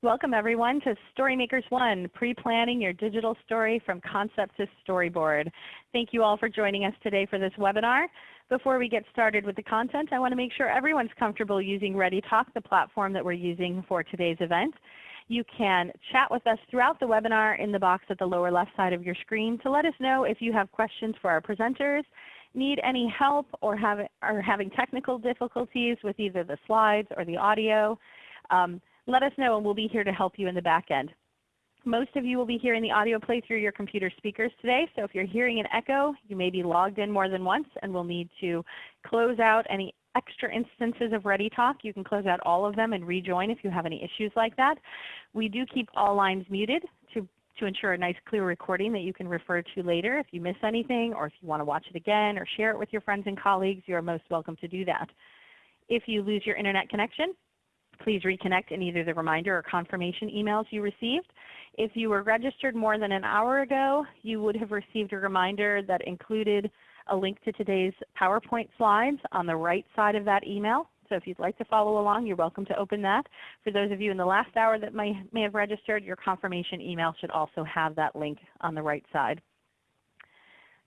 Welcome everyone to Storymakers One, pre-planning your digital story from concept to storyboard. Thank you all for joining us today for this webinar. Before we get started with the content, I want to make sure everyone's comfortable using ReadyTalk, the platform that we're using for today's event. You can chat with us throughout the webinar in the box at the lower left side of your screen to let us know if you have questions for our presenters, need any help, or have, are having technical difficulties with either the slides or the audio. Um, let us know and we'll be here to help you in the back end. Most of you will be hearing the audio play through your computer speakers today, so if you're hearing an echo, you may be logged in more than once and we'll need to close out any extra instances of ReadyTalk. You can close out all of them and rejoin if you have any issues like that. We do keep all lines muted to, to ensure a nice clear recording that you can refer to later if you miss anything or if you want to watch it again or share it with your friends and colleagues, you are most welcome to do that. If you lose your Internet connection, Please reconnect in either the reminder or confirmation emails you received. If you were registered more than an hour ago, you would have received a reminder that included a link to today's PowerPoint slides on the right side of that email. So if you'd like to follow along, you're welcome to open that. For those of you in the last hour that may, may have registered, your confirmation email should also have that link on the right side.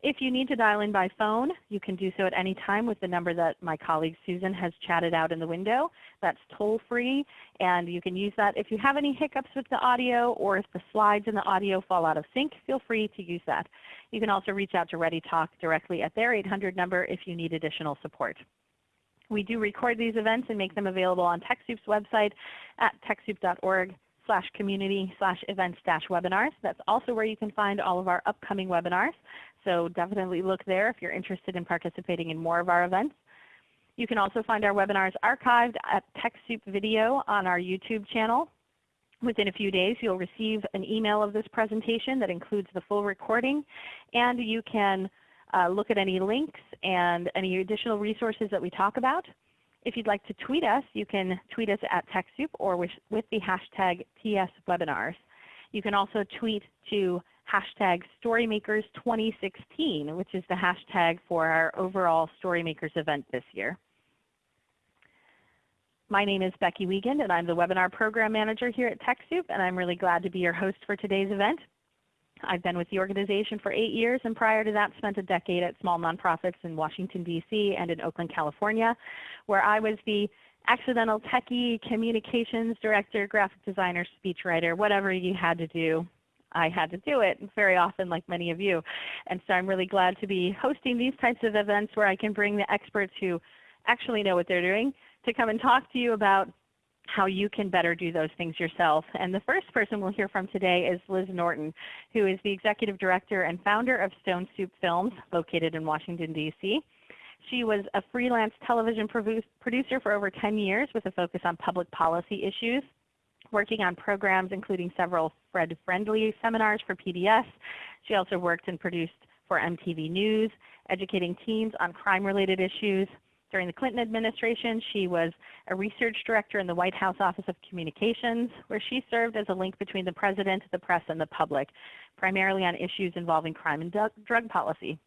If you need to dial in by phone, you can do so at any time with the number that my colleague Susan has chatted out in the window. That's toll free and you can use that. If you have any hiccups with the audio or if the slides and the audio fall out of sync, feel free to use that. You can also reach out to ReadyTalk directly at their 800 number if you need additional support. We do record these events and make them available on TechSoup's website at TechSoup.org slash community slash events dash webinars. That's also where you can find all of our upcoming webinars. So definitely look there if you're interested in participating in more of our events. You can also find our webinars archived at TechSoup Video on our YouTube channel. Within a few days you'll receive an email of this presentation that includes the full recording and you can uh, look at any links and any additional resources that we talk about. If you'd like to tweet us, you can tweet us at TechSoup or with, with the hashtag TSWebinars. You can also tweet to hashtag StoryMakers2016, which is the hashtag for our overall StoryMakers event this year. My name is Becky Wiegand and I'm the Webinar Program Manager here at TechSoup and I'm really glad to be your host for today's event. I've been with the organization for eight years and prior to that spent a decade at small nonprofits in Washington, D.C. and in Oakland, California, where I was the accidental techie, communications director, graphic designer, speechwriter, whatever you had to do I had to do it very often like many of you. And so I'm really glad to be hosting these types of events where I can bring the experts who actually know what they're doing to come and talk to you about how you can better do those things yourself. And the first person we'll hear from today is Liz Norton, who is the Executive Director and founder of Stone Soup Films located in Washington, D.C. She was a freelance television producer for over 10 years with a focus on public policy issues working on programs including several Fred Friendly seminars for PBS. She also worked and produced for MTV News, educating teens on crime-related issues. During the Clinton administration, she was a research director in the White House Office of Communications, where she served as a link between the President, the press, and the public, primarily on issues involving crime and drug policy.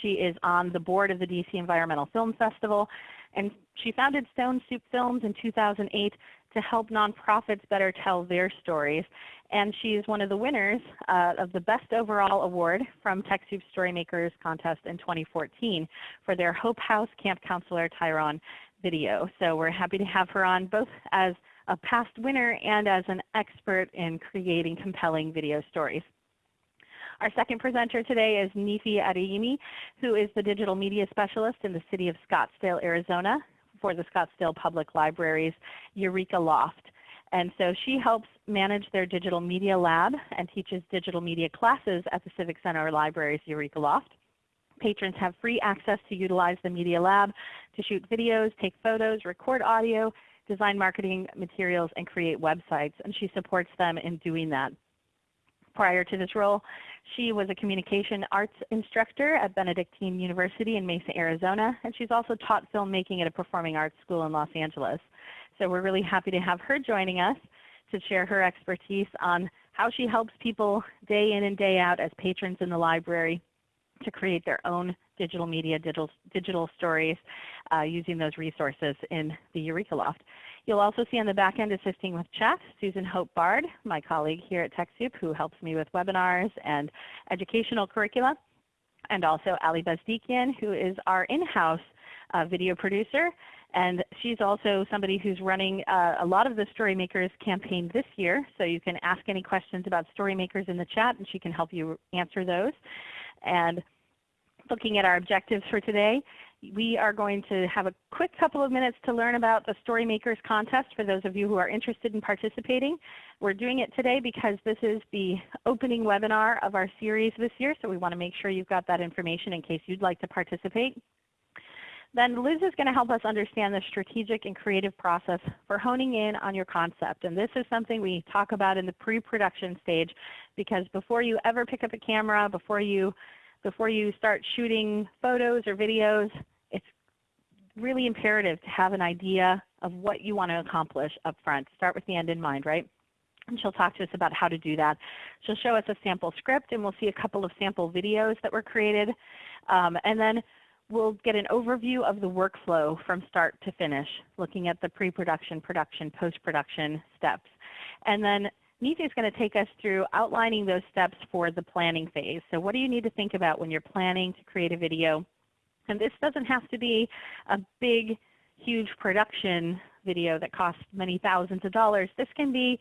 She is on the board of the DC Environmental Film Festival, and she founded Stone Soup Films in 2008 to help nonprofits better tell their stories. And she is one of the winners uh, of the Best Overall Award from TechSoup Storymakers Contest in 2014 for their Hope House Camp Counselor Tyrone video. So we're happy to have her on both as a past winner and as an expert in creating compelling video stories. Our second presenter today is Nifi Adeyemi, who is the Digital Media Specialist in the City of Scottsdale, Arizona for the Scottsdale Public Library's Eureka Loft. And so she helps manage their digital media lab and teaches digital media classes at the Civic Center Library's Eureka Loft. Patrons have free access to utilize the Media Lab to shoot videos, take photos, record audio, design marketing materials, and create websites. And she supports them in doing that. Prior to this role, she was a communication arts instructor at Benedictine University in Mesa, Arizona, and she's also taught filmmaking at a performing arts school in Los Angeles. So we're really happy to have her joining us to share her expertise on how she helps people day in and day out as patrons in the library to create their own digital media, digital, digital stories uh, using those resources in the Eureka Loft. You'll also see on the back end assisting with chat, Susan Hope Bard, my colleague here at TechSoup who helps me with webinars and educational curricula, and also Ali Bezdikian who is our in-house uh, video producer. And she's also somebody who's running uh, a lot of the Storymakers campaign this year. So you can ask any questions about Storymakers in the chat and she can help you answer those. And looking at our objectives for today, we are going to have a quick couple of minutes to learn about the Storymakers contest for those of you who are interested in participating. We're doing it today because this is the opening webinar of our series this year, so we want to make sure you've got that information in case you'd like to participate. Then Liz is going to help us understand the strategic and creative process for honing in on your concept. And this is something we talk about in the pre-production stage because before you ever pick up a camera, before you, before you start shooting photos or videos, really imperative to have an idea of what you want to accomplish up front. Start with the end in mind, right? And she'll talk to us about how to do that. She'll show us a sample script and we'll see a couple of sample videos that were created. Um, and then we'll get an overview of the workflow from start to finish, looking at the pre-production, production, post-production steps. And then Neethi is going to take us through outlining those steps for the planning phase. So what do you need to think about when you're planning to create a video? And this doesn't have to be a big, huge production video that costs many thousands of dollars. This can be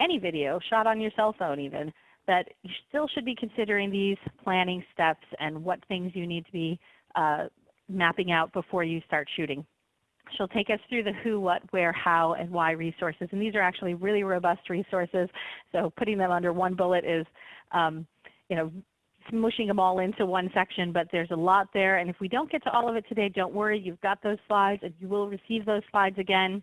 any video shot on your cell phone even that you still should be considering these planning steps and what things you need to be uh, mapping out before you start shooting. She'll take us through the who, what, where, how, and why resources. And these are actually really robust resources. So putting them under one bullet is um, you know, smushing them all into one section, but there's a lot there. And if we don't get to all of it today, don't worry. You've got those slides, and you will receive those slides again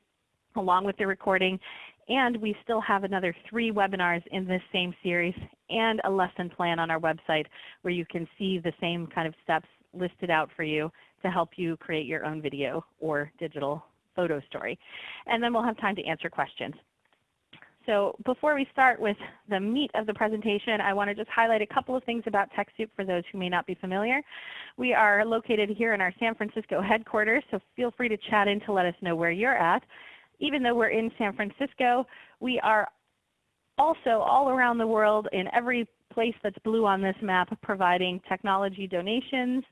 along with the recording. And we still have another three webinars in this same series and a lesson plan on our website where you can see the same kind of steps listed out for you to help you create your own video or digital photo story. And then we'll have time to answer questions. So before we start with the meat of the presentation, I want to just highlight a couple of things about TechSoup for those who may not be familiar. We are located here in our San Francisco headquarters, so feel free to chat in to let us know where you're at. Even though we're in San Francisco, we are also all around the world in every place that's blue on this map providing technology donations,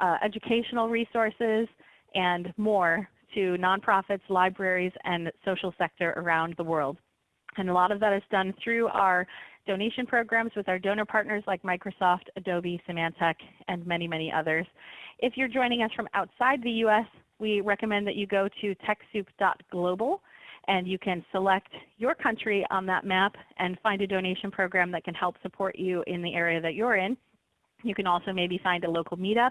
uh, educational resources, and more to nonprofits, libraries, and social sector around the world. And a lot of that is done through our donation programs with our donor partners like Microsoft, Adobe, Symantec, and many, many others. If you're joining us from outside the U.S., we recommend that you go to TechSoup.global and you can select your country on that map and find a donation program that can help support you in the area that you're in. You can also maybe find a local meetup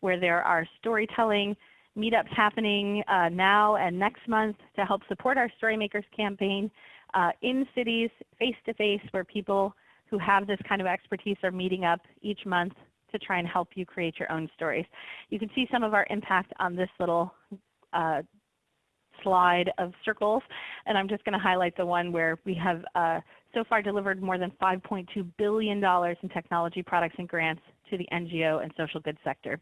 where there are storytelling meetups happening uh, now and next month to help support our Storymakers campaign uh, in cities face-to-face -face, where people who have this kind of expertise are meeting up each month to try and help you create your own stories. You can see some of our impact on this little uh, slide of circles. And I'm just going to highlight the one where we have uh, so far delivered more than $5.2 billion in technology products and grants to the NGO and social good sector.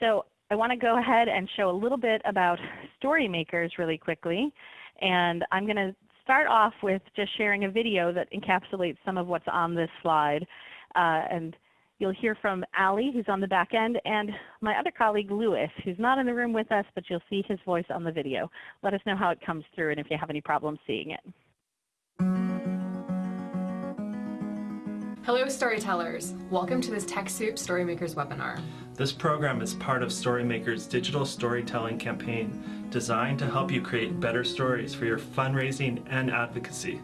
So I want to go ahead and show a little bit about Storymakers really quickly. And I'm going to start off with just sharing a video that encapsulates some of what's on this slide. Uh, and You'll hear from Ali, who's on the back end, and my other colleague, Lewis, who's not in the room with us, but you'll see his voice on the video. Let us know how it comes through and if you have any problems seeing it. Hello storytellers! Welcome to this TechSoup Storymakers webinar. This program is part of Storymakers' digital storytelling campaign designed to help you create better stories for your fundraising and advocacy.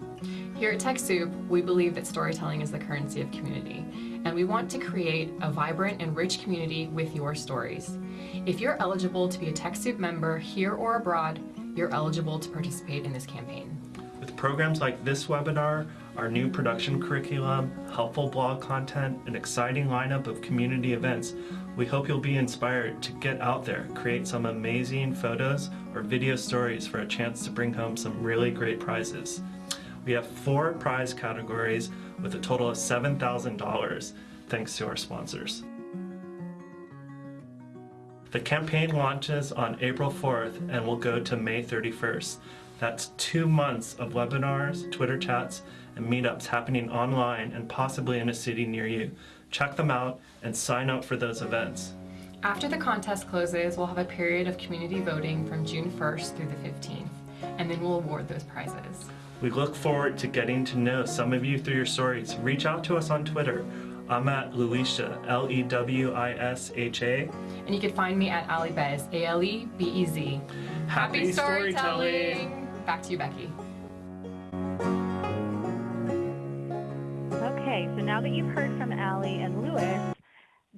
Here at TechSoup, we believe that storytelling is the currency of community and we want to create a vibrant and rich community with your stories. If you're eligible to be a TechSoup member here or abroad, you're eligible to participate in this campaign. With programs like this webinar, our new production curriculum, helpful blog content, an exciting lineup of community events, we hope you'll be inspired to get out there, create some amazing photos or video stories for a chance to bring home some really great prizes. We have four prize categories with a total of $7,000 thanks to our sponsors. The campaign launches on April 4th and will go to May 31st. That's two months of webinars, Twitter chats, and meetups happening online and possibly in a city near you. Check them out and sign up for those events. After the contest closes, we'll have a period of community voting from June 1st through the 15th, and then we'll award those prizes. We look forward to getting to know some of you through your stories. Reach out to us on Twitter. I'm at Lewisha, L E W I S H A. And you can find me at Ali Bez, A L E B E Z. Happy storytelling! Back to you, Becky. Now that you've heard from Allie and Lewis,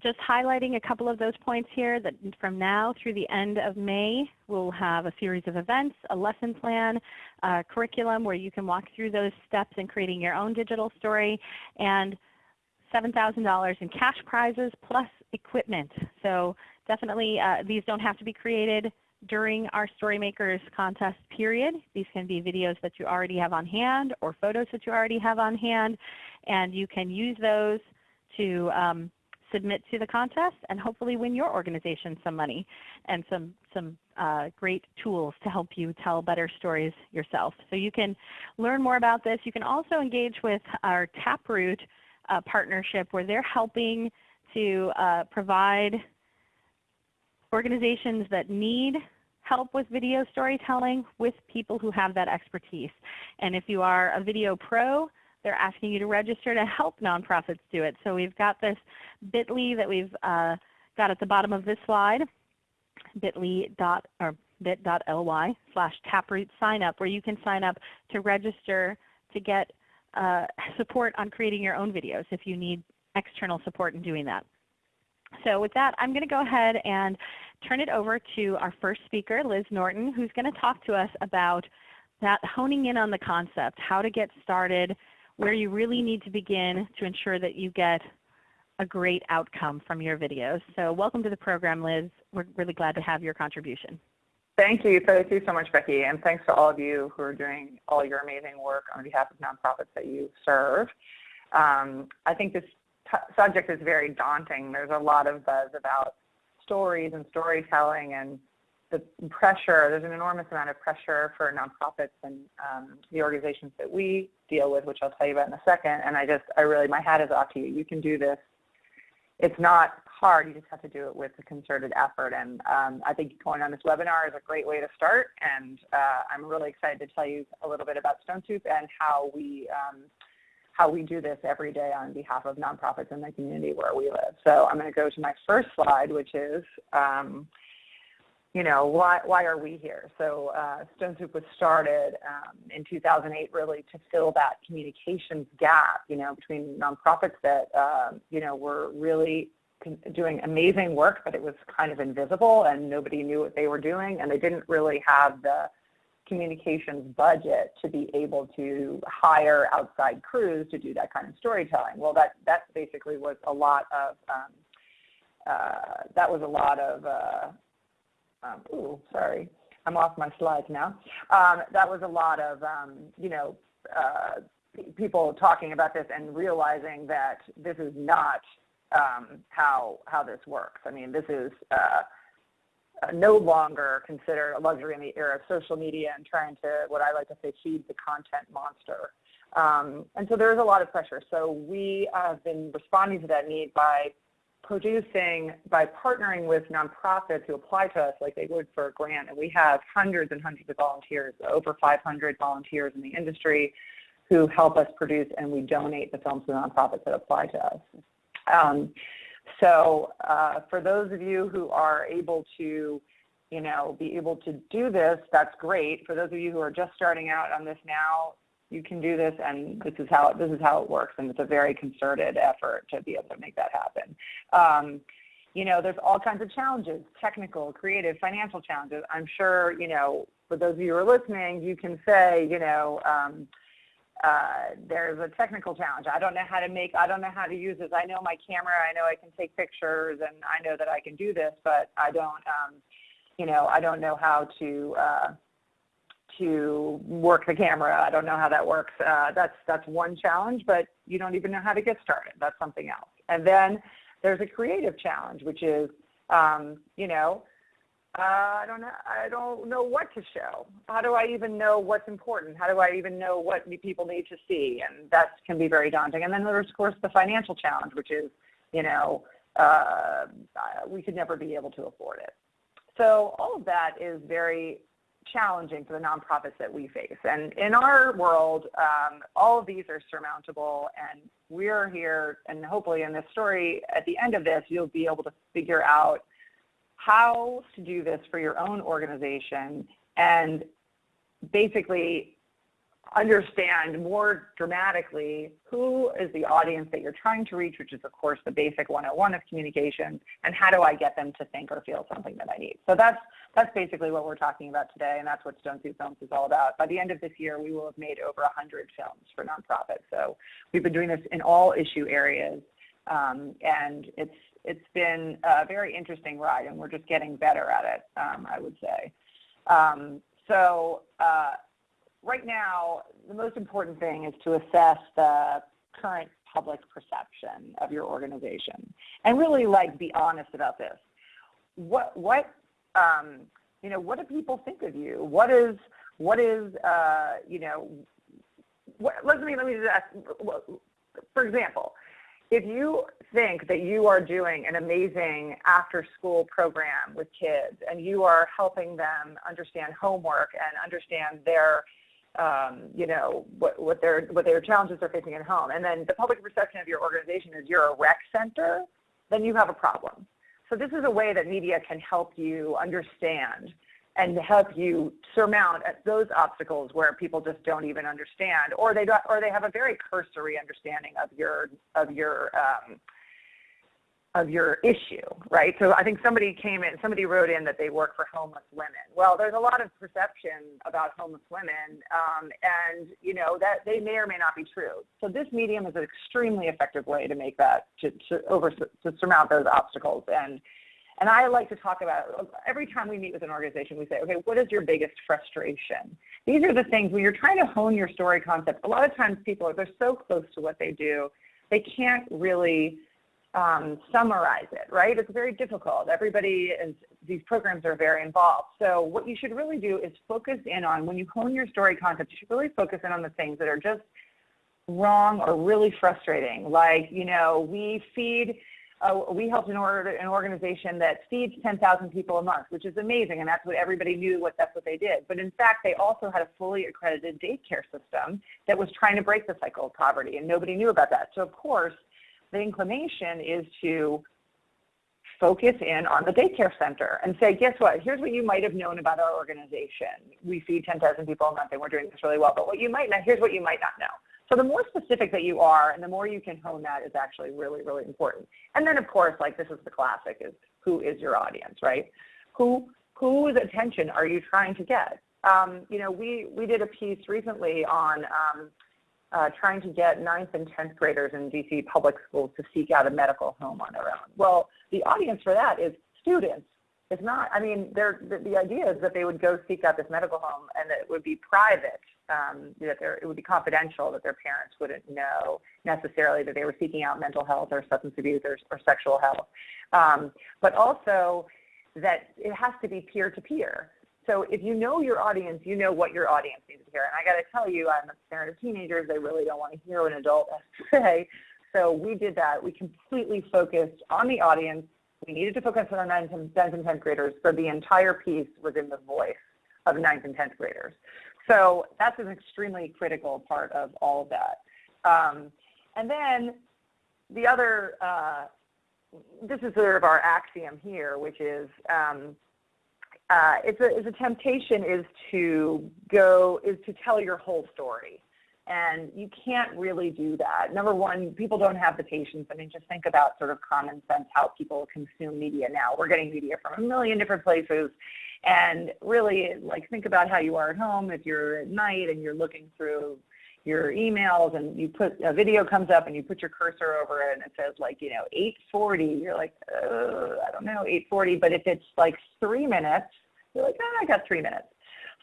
just highlighting a couple of those points here that from now through the end of May, we'll have a series of events, a lesson plan, a curriculum where you can walk through those steps in creating your own digital story, and $7,000 in cash prizes plus equipment. So definitely uh, these don't have to be created during our Storymakers contest period. These can be videos that you already have on hand or photos that you already have on hand, and you can use those to um, submit to the contest and hopefully win your organization some money and some, some uh, great tools to help you tell better stories yourself. So you can learn more about this. You can also engage with our Taproot uh, partnership where they're helping to uh, provide organizations that need help with video storytelling with people who have that expertise. And if you are a video pro, they're asking you to register to help nonprofits do it. So we've got this bit.ly that we've uh, got at the bottom of this slide, bit.ly dot, or bit.ly slash taproot sign up, where you can sign up to register to get uh, support on creating your own videos if you need external support in doing that. So with that, I'm going to go ahead and turn it over to our first speaker, Liz Norton, who's going to talk to us about that honing in on the concept, how to get started, where you really need to begin to ensure that you get a great outcome from your videos. So welcome to the program, Liz. We're really glad to have your contribution. Thank you. Thank you so much, Becky. And thanks to all of you who are doing all your amazing work on behalf of nonprofits that you serve. Um, I think this subject is very daunting. There's a lot of buzz about stories and storytelling and the pressure, there's an enormous amount of pressure for nonprofits and um, the organizations that we deal with, which I'll tell you about in a second. And I just, I really, my hat is off to you. You can do this. It's not hard. You just have to do it with a concerted effort. And um, I think going on this webinar is a great way to start. And uh, I'm really excited to tell you a little bit about Stone Soup and how we um, how we do this every day on behalf of nonprofits in the community where we live. So I'm going to go to my first slide, which is um, you know, why, why are we here? So uh, Stone Soup was started um, in 2008 really to fill that communications gap, you know, between nonprofits that, uh, you know, were really doing amazing work, but it was kind of invisible and nobody knew what they were doing and they didn't really have the communications budget to be able to hire outside crews to do that kind of storytelling. Well, that, that basically was a lot of, um, uh, that was a lot of, uh, um, ooh, sorry, I'm off my slides now. Um, that was a lot of, um, you know, uh, people talking about this and realizing that this is not um, how how this works. I mean, this is uh, no longer considered a luxury in the era of social media and trying to, what I like to say, feed the content monster. Um, and so there is a lot of pressure. So we have been responding to that need by producing by partnering with nonprofits who apply to us like they would for a grant. And we have hundreds and hundreds of volunteers, over 500 volunteers in the industry who help us produce and we donate the films to nonprofits that apply to us. Um, so uh, for those of you who are able to, you know, be able to do this, that's great. For those of you who are just starting out on this now, you can do this and this is how this is how it works and it's a very concerted effort to be able to make that happen um, you know there's all kinds of challenges technical creative financial challenges i'm sure you know for those of you who are listening you can say you know um, uh, there's a technical challenge. I don't know how to make, I don't know how to use this. I know my camera, I know I can take pictures and I know that I can do this, but I don't, um, you know, I don't know how to, uh, to work the camera. I don't know how that works. Uh, that's that's one challenge, but you don't even know how to get started. That's something else. And then there's a creative challenge, which is Um, you know, uh, I don't know. I don't know what to show. How do I even know what's important? How do I even know what people need to see? And that can be very daunting. And then there's of course the financial challenge, which is, you know, uh, we could never be able to afford it. So all of that is very challenging for the nonprofits that we face. And in our world, um, all of these are surmountable, and we're here, and hopefully in this story, at the end of this, you'll be able to figure out how to do this for your own organization and basically understand more dramatically who is the audience that you're trying to reach, which is of course the basic 101 of communication, and how do I get them to think or feel something that I need. So that's that's basically what we're talking about today, and that's what Stone Soup Films is all about. By the end of this year, we will have made over 100 films for nonprofits. So we've been doing this in all issue areas, um, and it's it's been a very interesting ride, and we're just getting better at it, um, I would say. Um, so uh, right now, the most important thing is to assess the current public perception of your organization, and really like be honest about this. What what um, you know, what do people think of you? What is, what is, uh, you know, what, let me, let me just ask, for example, if you think that you are doing an amazing after school program with kids and you are helping them understand homework and understand their um, you know what, what their what their challenges are facing at home. And then the public perception of your organization is you're a rec center then you have a problem. So this is a way that media can help you understand and help you surmount those obstacles where people just don't even understand, or they don't, or they have a very cursory understanding of your of your um, of your issue, right? So I think somebody came in, somebody wrote in that they work for homeless women. Well, there's a lot of perception about homeless women, um, and you know that they may or may not be true. So this medium is an extremely effective way to make that to, to over to surmount those obstacles. And and I like to talk about every time we meet with an organization, we say, okay, what is your biggest frustration? These are the things when you're trying to hone your story concept. A lot of times people they're so close to what they do, they can't really um, summarize it, right? It's very difficult. Everybody is, these programs are very involved. So what you should really do is focus in on, when you hone your story concept, you should really focus in on the things that are just wrong or really frustrating. Like, you know, we feed, uh, we helped an, or an organization that feeds 10,000 people a month, which is amazing, and that's what everybody knew what that's what they did. But in fact, they also had a fully accredited daycare system that was trying to break the cycle of poverty, and nobody knew about that. So of course, the inclination is to focus in on the daycare center and say, guess what? Here's what you might have known about our organization. We feed 10,000 people a month and we're doing this really well. But what you might not, here's what you might not know. So the more specific that you are and the more you can hone that is actually really, really important. And then of course, like this is the classic is who is your audience, right? Who, whose attention are you trying to get? Um, you know, we, we did a piece recently on um, uh, trying to get ninth and 10th graders in DC public schools to seek out a medical home on their own. Well, the audience for that is students. It's not, I mean, the, the idea is that they would go seek out this medical home and that it would be private, um, that it would be confidential, that their parents wouldn't know necessarily that they were seeking out mental health or substance abuse or, or sexual health. Um, but also that it has to be peer-to-peer. So if you know your audience, you know what your audience needs to hear. And I got to tell you, I'm a parent of teenagers. They really don't want to hear an adult say. So we did that. We completely focused on the audience. We needed to focus on our 9th and 10th and 10th graders. So the entire piece was in the voice of 9th and 10th graders. So that's an extremely critical part of all of that. Um, and then the other, uh, this is sort of our axiom here, which is um, uh, it's, a, it's a temptation is to go, is to tell your whole story. And you can't really do that. Number one, people don't have the patience. I mean, just think about sort of common sense how people consume media now. We're getting media from a million different places. And really, like, think about how you are at home if you're at night and you're looking through your emails and you put a video comes up and you put your cursor over it and it says like you know 840 you're like i don't know 840 but if it's like three minutes you're like oh, i got three minutes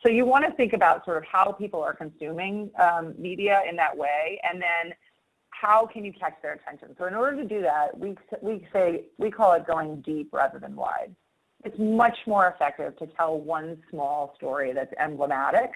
so you want to think about sort of how people are consuming um, media in that way and then how can you catch their attention? So in order to do that, we, we say, we call it going deep rather than wide. It's much more effective to tell one small story that's emblematic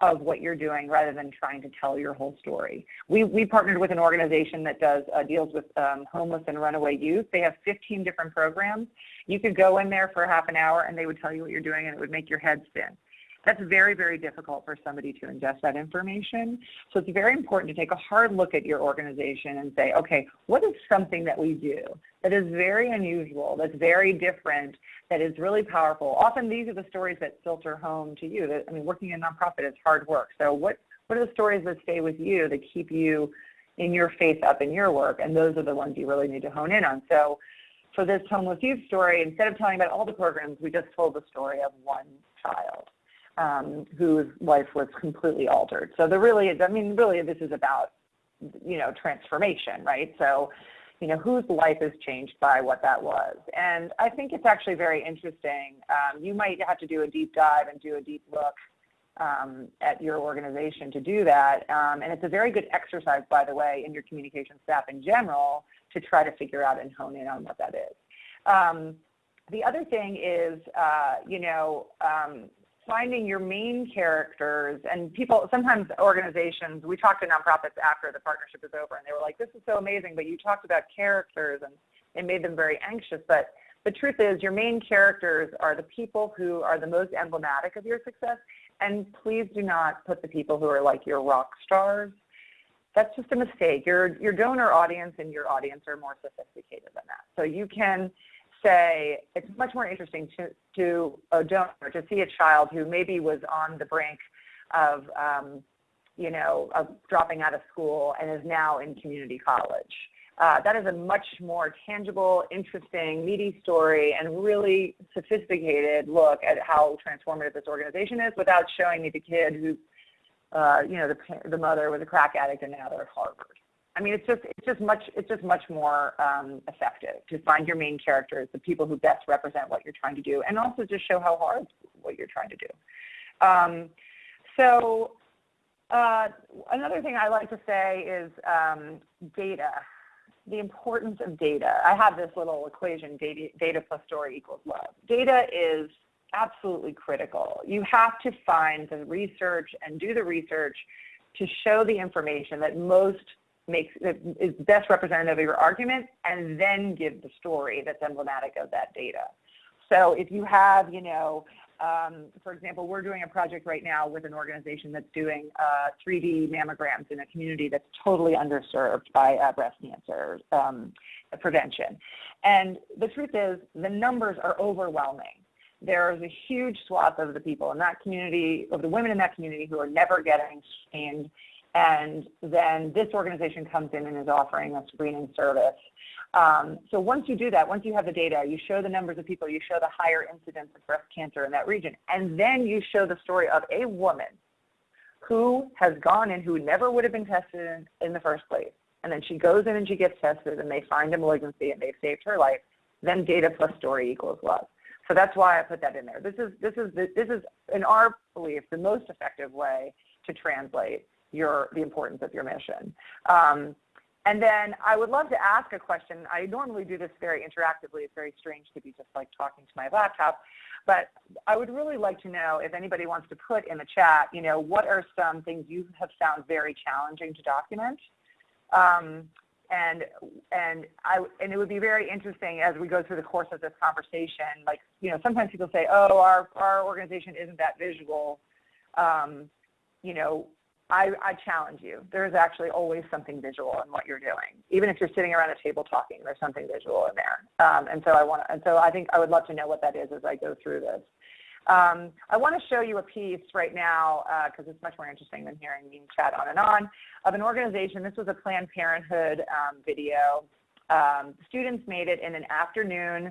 of what you're doing rather than trying to tell your whole story. We, we partnered with an organization that does uh, deals with um, homeless and runaway youth. They have 15 different programs. You could go in there for half an hour and they would tell you what you're doing and it would make your head spin. That's very, very difficult for somebody to ingest that information. So it's very important to take a hard look at your organization and say, okay, what is something that we do that is very unusual, that's very different, that is really powerful? Often these are the stories that filter home to you. I mean, working in nonprofit is hard work. So what, what are the stories that stay with you that keep you in your faith up in your work? And those are the ones you really need to hone in on. So for this homeless youth story, instead of telling about all the programs, we just told the story of one child um, whose life was completely altered. So there really I mean, really this is about, you know, transformation, right? So, you know, whose life is changed by what that was. And I think it's actually very interesting. Um, you might have to do a deep dive and do a deep look um, at your organization to do that. Um, and it's a very good exercise, by the way, in your communication staff in general to try to figure out and hone in on what that is. Um, the other thing is, uh, you know, um, finding your main characters and people, sometimes organizations, we talked to nonprofits after the partnership is over and they were like, this is so amazing, but you talked about characters and it made them very anxious. But the truth is your main characters are the people who are the most emblematic of your success. And please do not put the people who are like your rock stars. That's just a mistake. Your, your donor audience and your audience are more sophisticated than that. So you can, say it's much more interesting to, to a donor to see a child who maybe was on the brink of, um, you know, of dropping out of school and is now in community college. Uh, that is a much more tangible, interesting, meaty story and really sophisticated look at how transformative this organization is without showing me the kid who, uh, you know, the, the mother was a crack addict and now they're at Harvard. I mean, it's just it's just much it's just much more um, effective to find your main characters, the people who best represent what you're trying to do, and also just show how hard what you're trying to do. Um, so uh, another thing I like to say is um, data, the importance of data. I have this little equation: data, data plus story equals love. Data is absolutely critical. You have to find the research and do the research to show the information that most makes is best representative of your argument and then give the story that's emblematic of that data. So if you have, you know, um, for example, we're doing a project right now with an organization that's doing uh, 3D mammograms in a community that's totally underserved by uh, breast cancer um, prevention. And the truth is the numbers are overwhelming. There's a huge swath of the people in that community, of the women in that community who are never getting screened and then this organization comes in and is offering a screening service. Um, so once you do that, once you have the data, you show the numbers of people, you show the higher incidence of breast cancer in that region, and then you show the story of a woman who has gone in who never would have been tested in, in the first place. And then she goes in and she gets tested and they find a malignancy and they've saved her life. Then data plus story equals love. So that's why I put that in there. This is, this is, this is in our belief, the most effective way to translate your the importance of your mission. Um, and then I would love to ask a question. I normally do this very interactively. It's very strange to be just like talking to my laptop. But I would really like to know if anybody wants to put in the chat, you know, what are some things you have found very challenging to document? Um, and and I and it would be very interesting as we go through the course of this conversation. Like you know, sometimes people say, "Oh, our our organization isn't that visual." Um, you know, I, I, challenge you. There's actually always something visual in what you're doing. Even if you're sitting around a table talking, there's something visual in there. Um, and so I want, to. and so I think I would love to know what that is as I go through this. Um, I want to show you a piece right now because uh, it's much more interesting than hearing me chat on and on of an organization. This was a Planned Parenthood um, video. Um, students made it in an afternoon.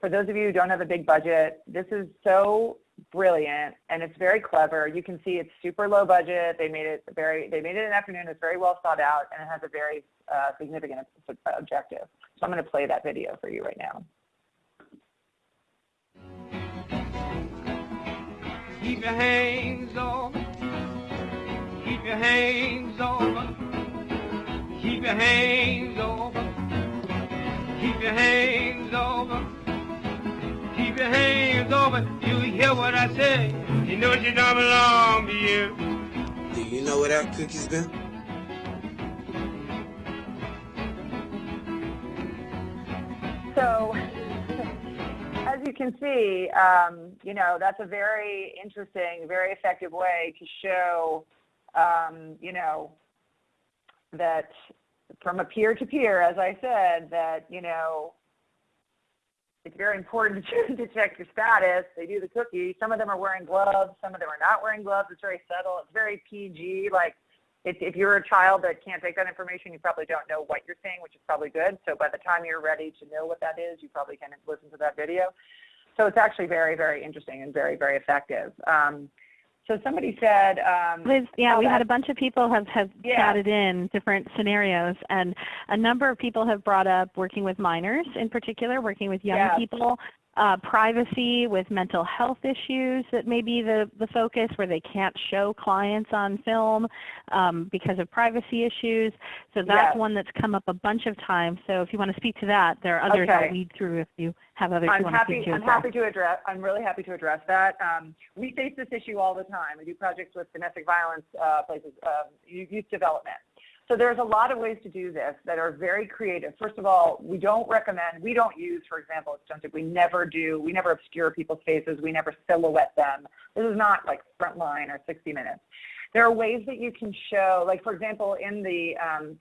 For those of you who don't have a big budget, this is so brilliant and it's very clever. You can see it's super low budget. They made it very, they made it an afternoon. It's very well thought out and it has a very uh, significant objective. So I'm going to play that video for you right now. Keep your hands on, keep your hands on, Keep your hands over. Keep your hands over. Keep your hands over. You hear what I say? You know she don't belong to you. Do you know where that cookie's been? So, as you can see, um, you know, that's a very interesting, very effective way to show, um, you know, that from a peer to peer, as I said, that, you know, it's very important to, check your status. They do the cookie. Some of them are wearing gloves. Some of them are not wearing gloves. It's very subtle. It's very PG. Like if, if you're a child that can't take that information, you probably don't know what you're saying, which is probably good. So by the time you're ready to know what that is, you probably can listen to that video. So it's actually very, very interesting and very, very effective. Um, so somebody said, um, Liz, yeah, we had a bunch of people have, have Yeah. chatted in different scenarios, and a number of people have brought up working with minors in particular, working with young Yes. people, uh, privacy with mental health issues that may be the, the focus where they can't show clients on film um, because of privacy issues. So that's Yes. one that's come up a bunch of times. So if you want to speak to that, there are others Okay. I'll lead through if you have others I'm you want to speak to I'm well. happy to address. I'm really happy to address that. Um, we face this issue all the time. We do projects with domestic violence uh, places, um, youth development. So there's a lot of ways to do this that are very creative. First of all, we don't recommend. We don't use, for example, Stunted. We never do. We never obscure people's faces. We never silhouette them. This is not like Frontline or 60 Minutes. There are ways that you can show, like for example, in the um,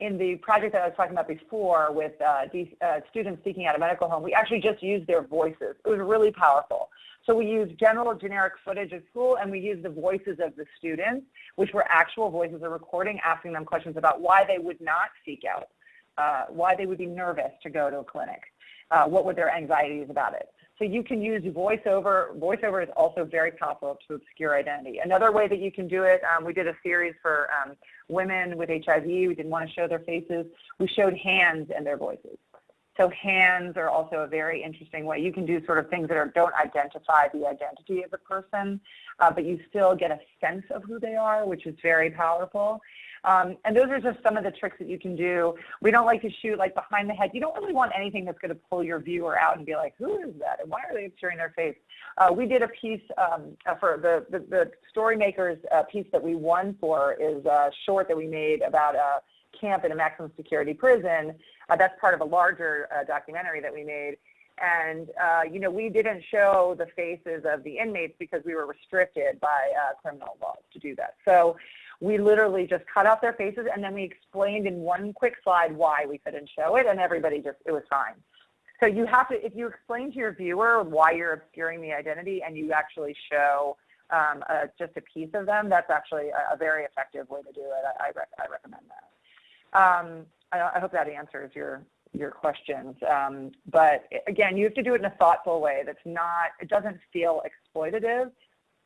in the project that I was talking about before with uh, uh, students seeking out a medical home, we actually just used their voices. It was really powerful. So we used general generic footage of school and we used the voices of the students, which were actual voices of recording, asking them questions about why they would not seek out, uh, why they would be nervous to go to a clinic, uh, what were their anxieties about it. So you can use voiceover. Voiceover is also very powerful to obscure identity. Another way that you can do it, um, we did a series for um, women with HIV. We didn't want to show their faces. We showed hands and their voices. So hands are also a very interesting way. You can do sort of things that are, don't identify the identity of the person, uh, but you still get a sense of who they are, which is very powerful. Um, and those are just some of the tricks that you can do. We don't like to shoot like behind the head. You don't really want anything that's going to pull your viewer out and be like, who is that? And why are they obscuring their face? Uh, we did a piece um, uh, for the, the, the story makers uh, piece that we won for is a short that we made about a camp in a maximum security prison. Uh, that's part of a larger uh, documentary that we made. And, uh, you know, we didn't show the faces of the inmates because we were restricted by uh, criminal laws to do that. So we literally just cut off their faces and then we explained in one quick slide why we couldn't show it and everybody just, it was fine. So you have to, if you explain to your viewer why you're obscuring the identity and you actually show um, just a piece of them, that's actually a, a very effective way to do it. I, I, rec I recommend that. Um, I, I, hope that answers your your questions. Um, but again, you have to do it in a thoughtful way that's not, it doesn't feel exploitative,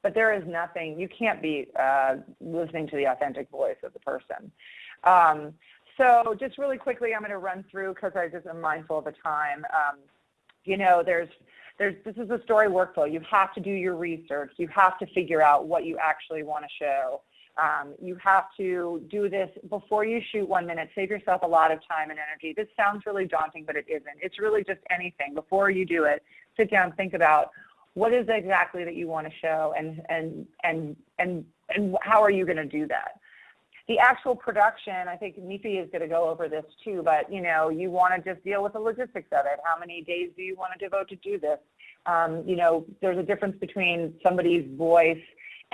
but there is nothing, you can't be uh, listening to the authentic voice of the person. Um, so just really quickly, I'm going to run through because I just am mindful of the time. Um, you know, there's, there's, this is a story workflow. You have to do your research. You have to figure out what you actually want to show. Um, you have to do this before you shoot one minute. Save yourself a lot of time and energy. This sounds really daunting, but it isn't. It's really just anything. Before you do it, sit down, think about what is exactly that you want to show and, and, and, and, and how are you going to do that? The actual production, I think Nifi is going to go over this too, but you know, you want to just deal with the logistics of it. How many days do you want to devote to do this? Um, you know, there's a difference between somebody's voice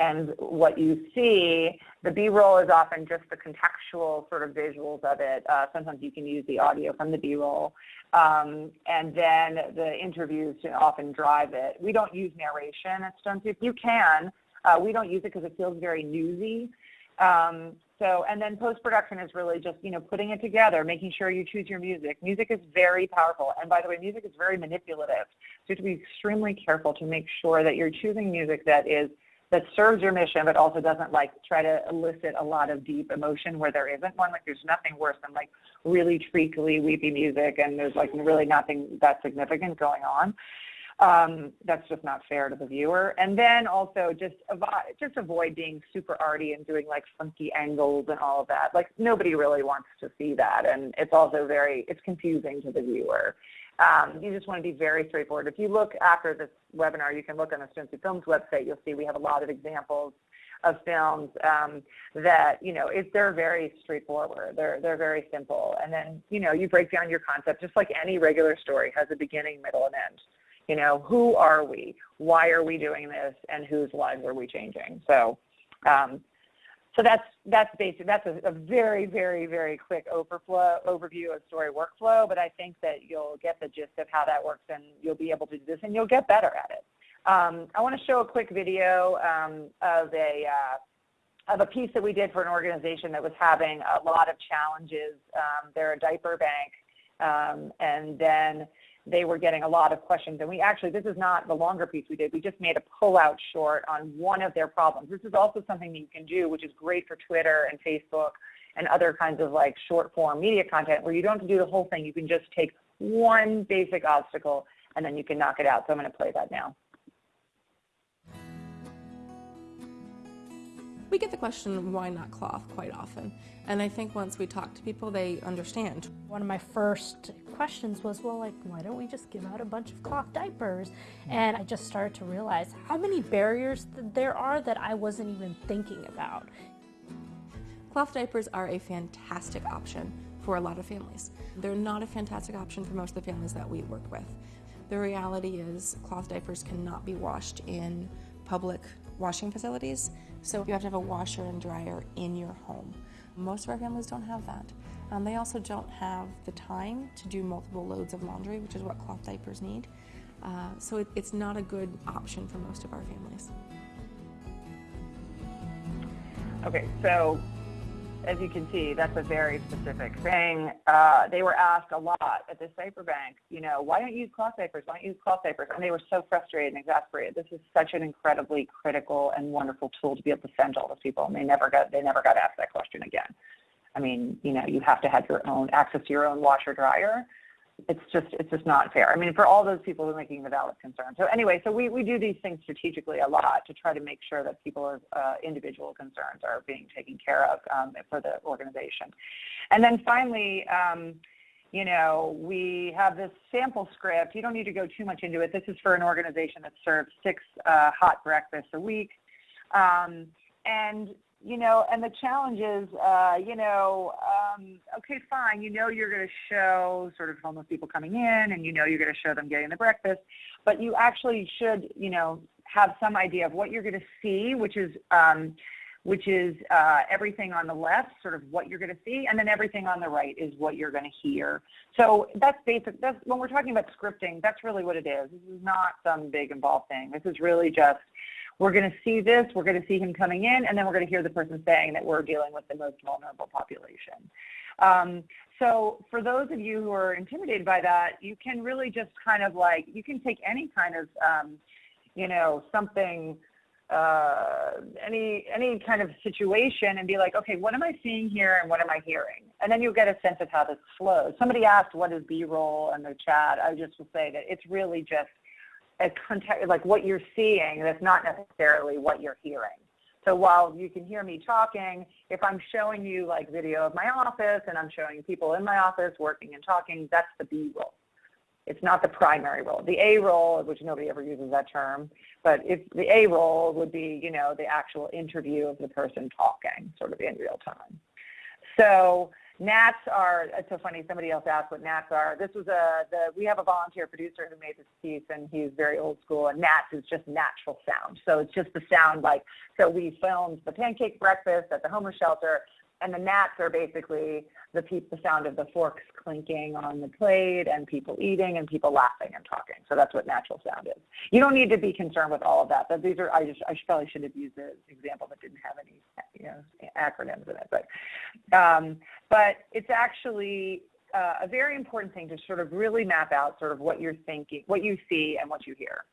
and what you see, the B-roll is often just the contextual sort of visuals of it. Uh, sometimes you can use the audio from the B-roll. Um, and then the interviews often drive it. We don't use narration at Stone Soup. You can. Uh, we don't use it because it feels very newsy. Um, so, and then post-production is really just, you know, putting it together, making sure you choose your music. Music is very powerful. And by the way, music is very manipulative. So you have to be extremely careful to make sure that you're choosing music that is that serves your mission, but also doesn't like try to elicit a lot of deep emotion where there isn't one. Like there's nothing worse than like really treacly, weepy music, and there's like really nothing that significant going on. Um, that's just not fair to the viewer. And then also just avoid, just avoid being super arty and doing like funky angles and all of that. Like nobody really wants to see that. And it's also very, it's confusing to the viewer. Um, you just want to be very straightforward. If you look after this webinar, you can look on the Stone Soup Films website. You'll see we have a lot of examples of films um, that you know if they're very straightforward. They're they're very simple, and then you know you break down your concept just like any regular story has a beginning, middle, and end. You know who are we? Why are we doing this? And whose lives are we changing? So. Um, so that's that's basic. That's a, a, very, very, very quick overflow overview of story workflow. But I think that you'll get the gist of how that works, and you'll be able to do this, and you'll get better at it. Um, I want to show a quick video um, of a uh, of a piece that we did for an organization that was having a lot of challenges. Um, they're a diaper bank, um, and then they were getting a lot of questions. And we actually, this is not the longer piece we did. We just made a pull-out short on one of their problems. This is also something that you can do, which is great for Twitter and Facebook and other kinds of like short form media content where you don't have to do the whole thing. You can just take one basic obstacle and then you can knock it out. So I'm going to play that now. We get the question, why not cloth, quite often. And I think once we talk to people, they understand. One of my first questions was, well, like, why don't we just give out a bunch of cloth diapers? And I just started to realize how many barriers there are that I wasn't even thinking about. Cloth diapers are a fantastic option for a lot of families. They're not a fantastic option for most of the families that we work with. The reality is cloth diapers cannot be washed in public washing facilities. So you have to have a washer and dryer in your home. Most of our families don't have that. Um, they also don't have the time to do multiple loads of laundry, which is what cloth diapers need. Uh, so it, it's not a good option for most of our families. Okay, so as you can see, that's a very specific thing. Uh, they were asked a lot at the diaper bank, you know, why don't you use cloth diapers? Why don't you use cloth diapers? And they were so frustrated and exasperated. This is such an incredibly critical and wonderful tool to be able to send to all those people, and they never got they never got asked that question again. I mean, you know, you have to have your own access to your own washer dryer it's just it's just not fair. I mean, for all those people who are making the valid concern. So anyway, so we, we do these things strategically a lot to try to make sure that people's uh, individual concerns are being taken care of um, for the organization. And then finally, um, you know, we have this sample script. You don't need to go too much into it. This is for an organization that serves six uh, hot breakfasts a week. Um, and you know, and the challenge is, uh, you know, um, okay, fine, you know you're going to show sort of homeless people coming in and you know you're going to show them getting the breakfast, but you actually should, you know, have some idea of what you're going to see, which is, um, which is uh, everything on the left, sort of what you're going to see, and then everything on the right is what you're going to hear. So that's basic. That's when we're talking about scripting. That's really what it is. This is not some big involved thing. This is really just we're going to see this, we're going to see him coming in, and then we're going to hear the person saying that we're dealing with the most vulnerable population. Um, so for those of you who are intimidated by that, you can really just kind of like, you can take any kind of, um, you know, something, uh, any, any kind of situation and be like, okay, what am I seeing here and what am I hearing? And then you'll get a sense of how this flows. Somebody asked what is B-roll in the chat. I just will say that it's really just a context, like what you're seeing, that's not necessarily what you're hearing. So while you can hear me talking, if I'm showing you like video of my office and I'm showing people in my office working and talking, that's the B roll. It's not the primary role. The A roll, which nobody ever uses that term, but if the A roll would be, you know, the actual interview of the person talking sort of in real time. So Nats are, it's so funny, somebody else asked what Nats are. This was a, the, we have a volunteer producer who made this piece and he's very old school and Nats is just natural sound. So it's just the sound like, so we filmed the pancake breakfast at the homeless shelter and the nats are basically the, the sound of the forks clinking on the plate and people eating and people laughing and talking. So that's what natural sound is. You don't need to be concerned with all of that. But these are I just I probably should have used an example that didn't have any you know acronyms in it. But um, but it's actually uh, a very important thing to sort of really map out sort of what you're thinking, what you see, and what you hear.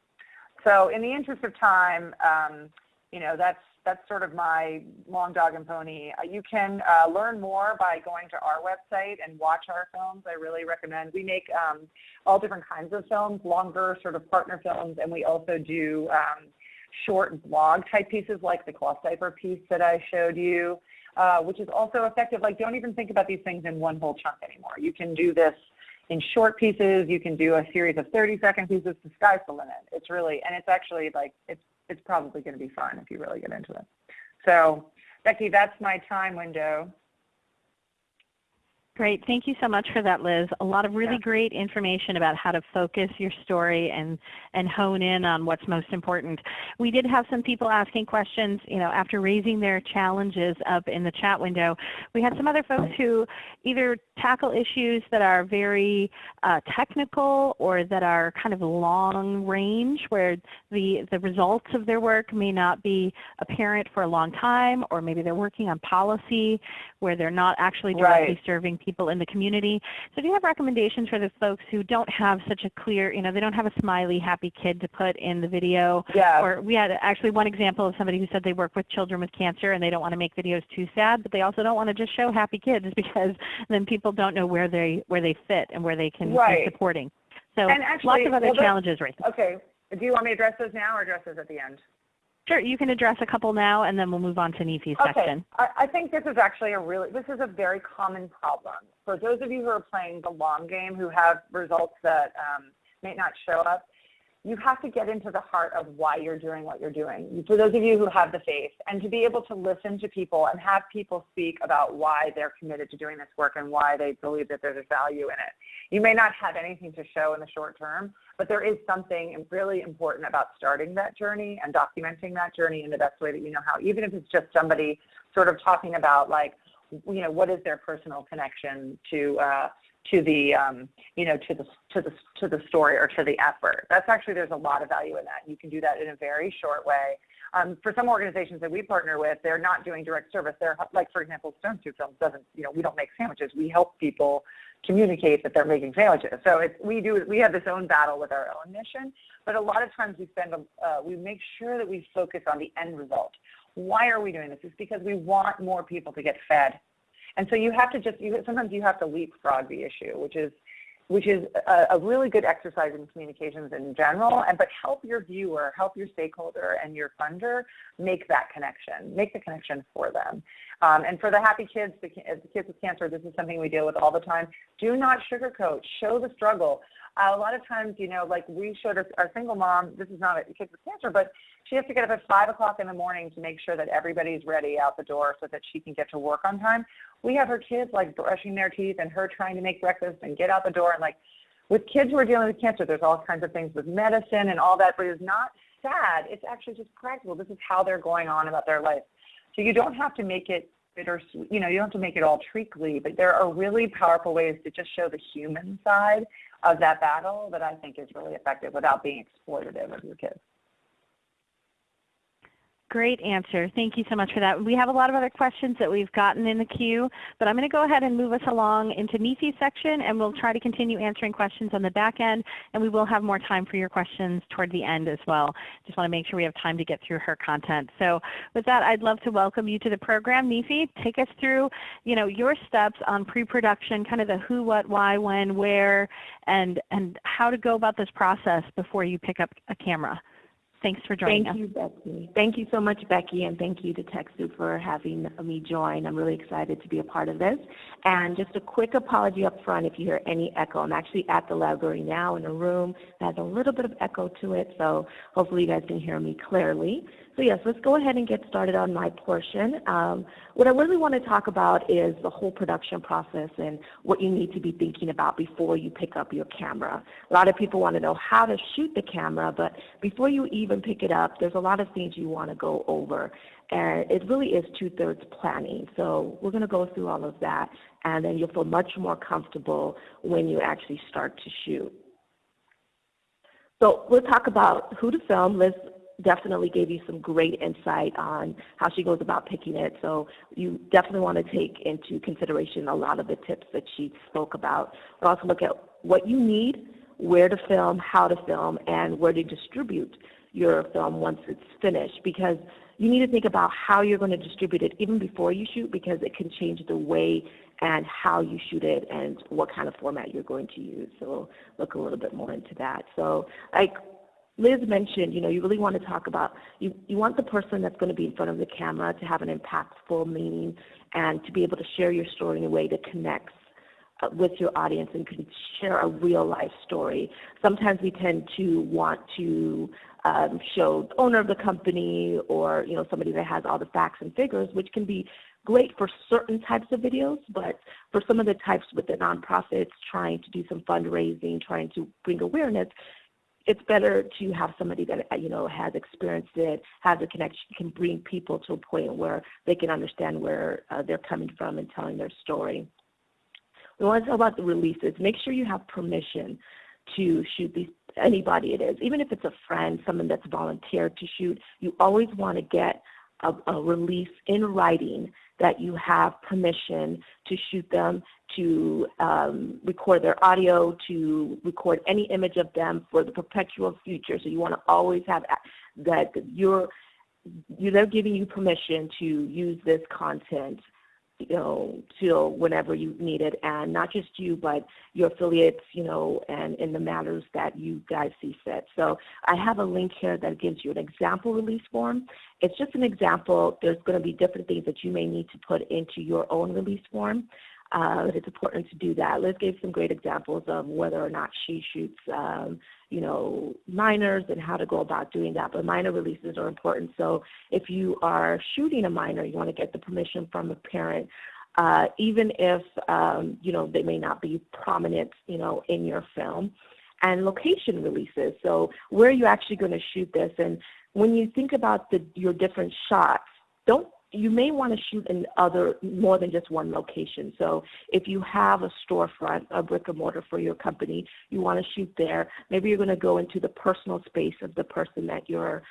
So in the interest of time, um, you know that's that's sort of my long dog and pony. Uh, you can uh, learn more by going to our website and watch our films. I really recommend. We make um, all different kinds of films, longer sort of partner films, and we also do um, short blog type pieces like the cloth diaper piece that I showed you, uh, which is also effective. Like don't even think about these things in one whole chunk anymore. You can do this in short pieces. You can do a series of 30 second pieces. The sky's the limit. It's really, and it's actually like, it's, it's probably going to be fun if you really get into it. So Becky, that's my time window. Great. Thank you so much for that, Liz. A lot of really Yeah. great information about how to focus your story and, and hone in on what's most important. We did have some people asking questions, you know, after raising their challenges up in the chat window. We had some other folks who either tackle issues that are very uh, technical or that are kind of long range where the, the results of their work may not be apparent for a long time or maybe they're working on policy where they're not actually directly Right. serving people in the community. So do you have recommendations for the folks who don't have such a clear, you know, they don't have a smiley, happy kid to put in the video? Yeah. Or we had actually one example of somebody who said they work with children with cancer and they don't want to make videos too sad, but they also don't want to just show happy kids because then people don't know where they where they fit and where they can be Right. supporting. So And actually, lots of other well, challenges right there. Okay. Do you want me to address those now or address those at the end? Sure, you can address a couple now and then we'll move on to Nefi's Okay, section. I, I think this is actually a really, this is a very common problem. For those of you who are playing the long game, who have results that um, may not show up, you have to get into the heart of why you're doing what you're doing. For those of you who have the faith, and to be able to listen to people and have people speak about why they're committed to doing this work and why they believe that there's a value in it. You may not have anything to show in the short term, but there is something really important about starting that journey and documenting that journey in the best way that you know how, even if it's just somebody sort of talking about like, you know, what is their personal connection to uh, to the um, you know to the to the to the story or to the effort. That's actually there's a lot of value in that. You can do that in a very short way. Um, for some organizations that we partner with, they're not doing direct service. They're like, for example, Stone Soup Films doesn't, you know, we don't make sandwiches. We help people communicate that they're making sandwiches. So it's, we do, we have this own battle with our own mission, but a lot of times we spend, uh, we make sure that we focus on the end result. Why are we doing this? It's because we want more people to get fed. And so you have to just, you, sometimes you have to leapfrog the issue, which is, which is a, a really good exercise in communications in general, and but help your viewer, help your stakeholder and your funder make that connection, make the connection for them. Um, and for the happy kids, the, the kids with cancer, this is something we deal with all the time. Do not sugarcoat, show the struggle. A lot of times, you know, like we showed our, our single mom, this is not a kid with cancer, but she has to get up at five o'clock in the morning to make sure that everybody's ready out the door so that she can get to work on time. We have her kids like brushing their teeth and her trying to make breakfast and get out the door and like with kids who are dealing with cancer, there's all kinds of things with medicine and all that, but it's not sad. It's actually just practical. This is how they're going on about their life. So you don't have to make it bitter, you know, you don't have to make it all treacly, but there are really powerful ways to just show the human side of that battle that I think is really effective without being exploitative of your kids. Great answer. Thank you so much for that. We have a lot of other questions that we've gotten in the queue, but I'm going to go ahead and move us along into Nefi's section, and we'll try to continue answering questions on the back end, and we will have more time for your questions toward the end as well. Just want to make sure we have time to get through her content. So with that, I'd love to welcome you to the program. Nefi, take us through you know, your steps on pre-production, kind of the who, what, why, when, where, and, and how to go about this process before you pick up a camera. Thanks for joining Thank us. you, Becky. Thank you so much, Becky, and thank you to TechSoup for having me join. I'm really excited to be a part of this. And just a quick apology up front if you hear any echo. I'm actually at the library now in a room that has a little bit of echo to it, so hopefully you guys can hear me clearly. So yes, let's go ahead and get started on my portion. Um, what I really want to talk about is the whole production process and what you need to be thinking about before you pick up your camera. A lot of people want to know how to shoot the camera, but before you even pick it up, there's a lot of things you want to go over. And it really is two-thirds planning. So we're going to go through all of that, and then you'll feel much more comfortable when you actually start to shoot. So we'll talk about who to film. Liz definitely gave you some great insight on how she goes about picking it. So you definitely want to take into consideration a lot of the tips that she spoke about. But also look at what you need, where to film, how to film, and where to distribute your film once it's finished. Because you need to think about how you're going to distribute it even before you shoot because it can change the way and how you shoot it and what kind of format you're going to use. So we'll look a little bit more into that. So like Liz mentioned, you know, you really want to talk about, you, you want the person that's going to be in front of the camera to have an impactful meaning and to be able to share your story in a way that connects uh, with your audience and can share a real life story. Sometimes we tend to want to um, show the owner of the company or you know somebody that has all the facts and figures, which can be great for certain types of videos, but for some of the types with the nonprofits trying to do some fundraising, trying to bring awareness, it's better to have somebody that uh, you know has experienced it, has a connection, can bring people to a point where they can understand where uh, they're coming from and telling their story. We want to talk about the releases. Make sure you have permission to shoot these anybody it is, even if it's a friend, someone that's volunteered to shoot. You always want to get a, a release in writing that you have permission to shoot them, to um, record their audio, to record any image of them for the perpetual future. So you want to always have that you're, you're they're giving you permission to use this content you know, till whenever you need it, and not just you, but your affiliates, you know, and in the matters that you guys see fit. So I have a link here that gives you an example release form. It's just an example. There's going to be different things that you may need to put into your own release form. Uh, it's important to do that. Liz gave some great examples of whether or not she shoots, um, you know, minors and how to go about doing that. But minor releases are important. So if you are shooting a minor, you want to get the permission from a parent. Uh, even if um, you know they may not be prominent, you know, in your film, and location releases. So where are you actually going to shoot this? And when you think about the, your different shots, don't you may want to shoot in other more than just one location. So if you have a storefront, a brick and mortar for your company, you want to shoot there. Maybe you're going to go into the personal space of the person that you're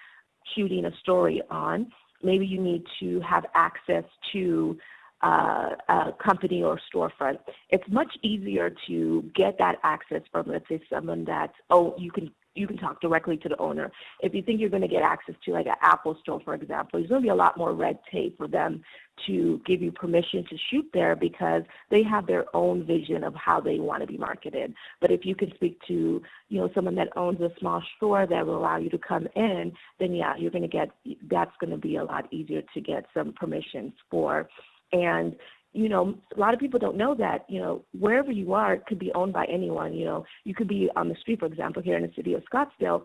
shooting a story on. Maybe you need to have access to uh, a company or storefront. It's much easier to get that access from, let's say, someone that, oh, you can you can talk directly to the owner. If you think you're going to get access to like an Apple store, for example, there's going to be a lot more red tape for them to give you permission to shoot there because they have their own vision of how they want to be marketed. But if you can speak to, you know, someone that owns a small store that will allow you to come in, then yeah, you're going to get, that's going to be a lot easier to get some permissions for. And you know, a lot of people don't know that, you know, wherever you are, it could be owned by anyone. You know, you could be on the street, for example, here in the city of Scottsdale.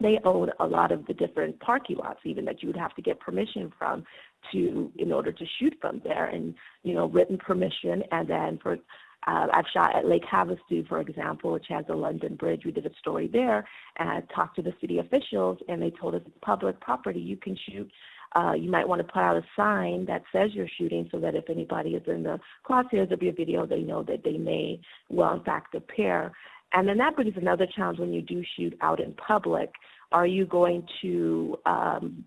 They own a lot of the different parking lots, even that you would have to get permission from to in order to shoot from there, and you know, written permission. And then for uh, I've shot at Lake Havasu, for example, which has a London Bridge. We did a story there, and I talked to the city officials, and they told us it's public property. You can shoot uh, you might want to put out a sign that says you're shooting so that if anybody is in the crosshairs of your video, they know that they may, well, in fact, appear. And then that brings another challenge when you do shoot out in public. Are you going to um,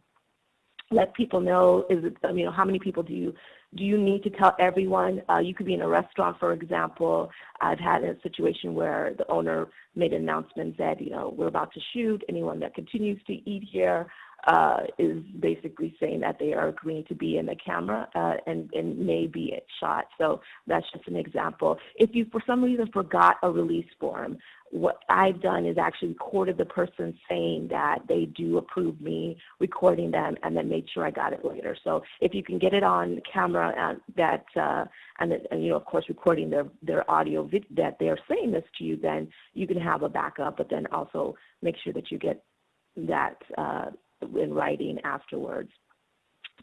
let people know? Is it, I mean, how many people do you do you need to tell everyone? Uh, you could be in a restaurant, for example. I've had a situation where the owner made an announcement that, you know, we're about to shoot. Anyone that continues to eat here uh, is basically saying that they are agreeing to be in the camera uh, and, and may be shot. So that's just an example. If you for some reason forgot a release form, what I've done is actually recorded the person saying that they do approve me recording them and then made sure I got it later. So if you can get it on camera and that uh, and, and you know of course recording their their audio that they're saying this to you, then you can have a backup. But then also make sure that you get that uh, in writing afterwards.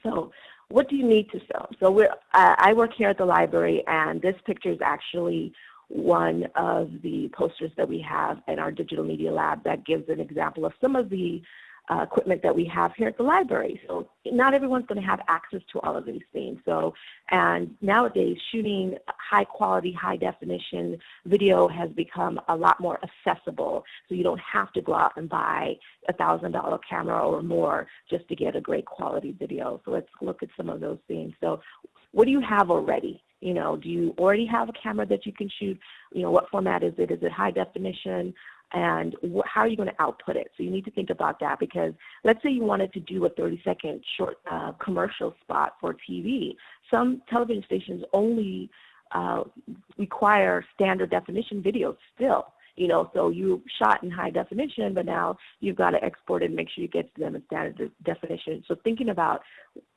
So what do you need to film? So we're, uh, I work here at the library, and this picture is actually one of the posters that we have in our digital media lab that gives an example of some of the uh, equipment that we have here at the library. So not everyone's going to have access to all of these things. So, and nowadays shooting high quality, high definition video has become a lot more accessible. So you don't have to go out and buy a thousand dollar camera or more just to get a great quality video. So let's look at some of those things. So what do you have already? You know, do you already have a camera that you can shoot? You know, what format is it? Is it high definition? And how are you going to output it? So you need to think about that because let's say you wanted to do a 30 second short uh, commercial spot for TV. Some television stations only uh, require standard definition videos still you know, so you shot in high definition, but now you've got to export it and make sure you get to them in standard definition. So thinking about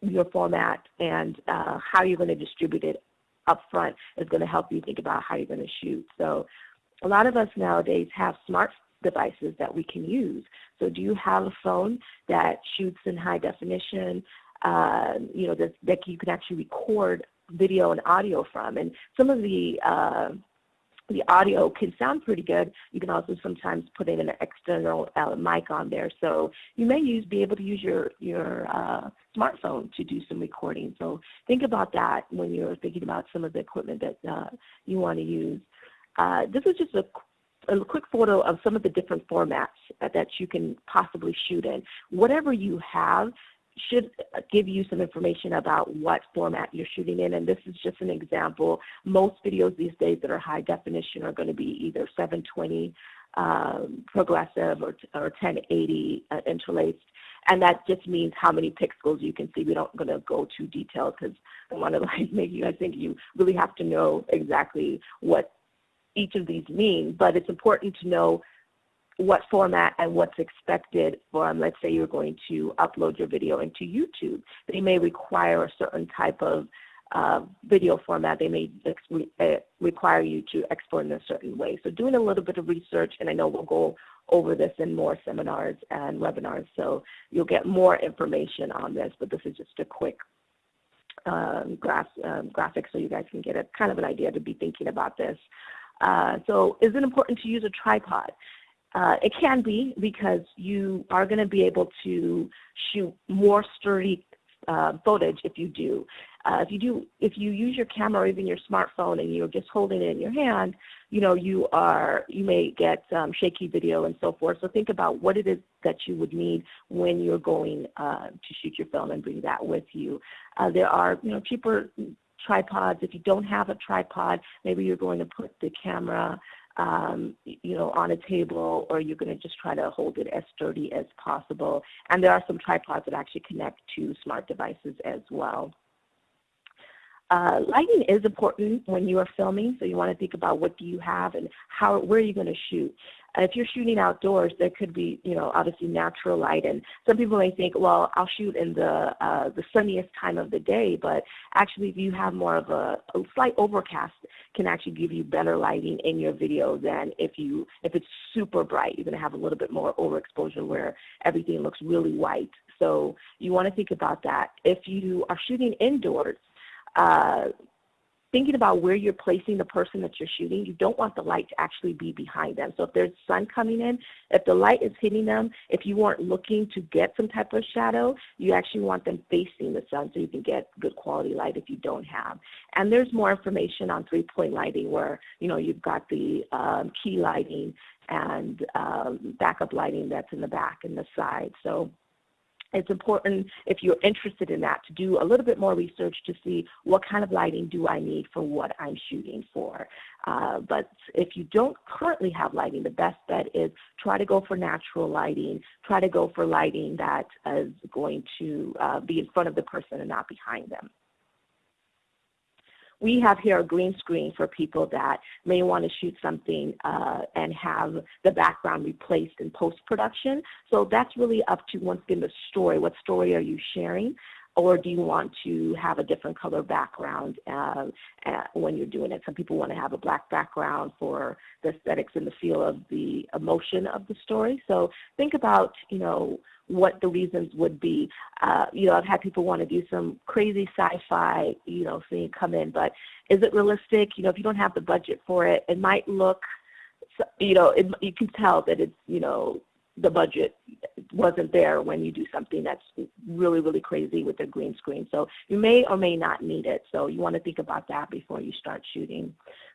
your format and uh, how you're going to distribute it up front is going to help you think about how you're going to shoot. So a lot of us nowadays have smart devices that we can use. So do you have a phone that shoots in high definition, uh, you know, that, that you can actually record video and audio from? And some of the uh, the audio can sound pretty good. You can also sometimes put in an external uh, mic on there. So you may use be able to use your your uh, smartphone to do some recording. So think about that when you're thinking about some of the equipment that uh, you want to use. Uh, this is just a a quick photo of some of the different formats that you can possibly shoot in. Whatever you have, should give you some information about what format you're shooting in. And this is just an example. Most videos these days that are high definition are going to be either 720 um, progressive or, or 1080 uh, interlaced. And that just means how many pixels you can see. We don't going to go too detailed because I want to like make you. I think you really have to know exactly what each of these mean. But it's important to know what format and what's expected from, let's say you're going to upload your video into YouTube. They may require a certain type of uh, video format. They may uh, require you to export in a certain way. So doing a little bit of research, and I know we'll go over this in more seminars and webinars, so you'll get more information on this, but this is just a quick um, graph, um, graphic so you guys can get a kind of an idea to be thinking about this. Uh, so is it important to use a tripod? Uh, it can be because you are going to be able to shoot more sturdy uh, footage if you do. Uh, if you do, if you use your camera or even your smartphone and you're just holding it in your hand, you know you are you may get um, shaky video and so forth. So think about what it is that you would need when you're going uh, to shoot your film and bring that with you. Uh, there are you know cheaper tripods. If you don't have a tripod, maybe you're going to put the camera um, you know, on a table, or you're going to just try to hold it as sturdy as possible. And there are some tripods that actually connect to smart devices as well. Uh, lighting is important when you are filming, so you want to think about what do you have and how, where are you going to shoot. If you're shooting outdoors, there could be, you know, obviously natural light, and some people may think, well, I'll shoot in the uh, the sunniest time of the day, but actually, if you have more of a, a slight overcast, can actually give you better lighting in your video than if you if it's super bright. You're going to have a little bit more overexposure where everything looks really white. So you want to think about that. If you are shooting indoors, uh, thinking about where you're placing the person that you're shooting, you don't want the light to actually be behind them. So if there's sun coming in, if the light is hitting them, if you weren't looking to get some type of shadow, you actually want them facing the sun so you can get good quality light if you don't have. And there's more information on three-point lighting where, you know, you've got the um, key lighting and um, backup lighting that's in the back and the side. So it's important if you're interested in that to do a little bit more research to see what kind of lighting do I need for what I'm shooting for. Uh, but if you don't currently have lighting, the best bet is try to go for natural lighting. Try to go for lighting that is going to uh, be in front of the person and not behind them. We have here a green screen for people that may want to shoot something uh, and have the background replaced in post-production. So that's really up to, once again, the story. What story are you sharing? or do you want to have a different color background uh, uh, when you're doing it? Some people want to have a black background for the aesthetics and the feel of the emotion of the story. So think about, you know, what the reasons would be. Uh, you know, I've had people want to do some crazy sci-fi, you know, thing come in, but is it realistic? You know, if you don't have the budget for it, it might look, you know, it, you can tell that it's, you know, the budget wasn't there when you do something that's really, really crazy with a green screen. So you may or may not need it. So you want to think about that before you start shooting.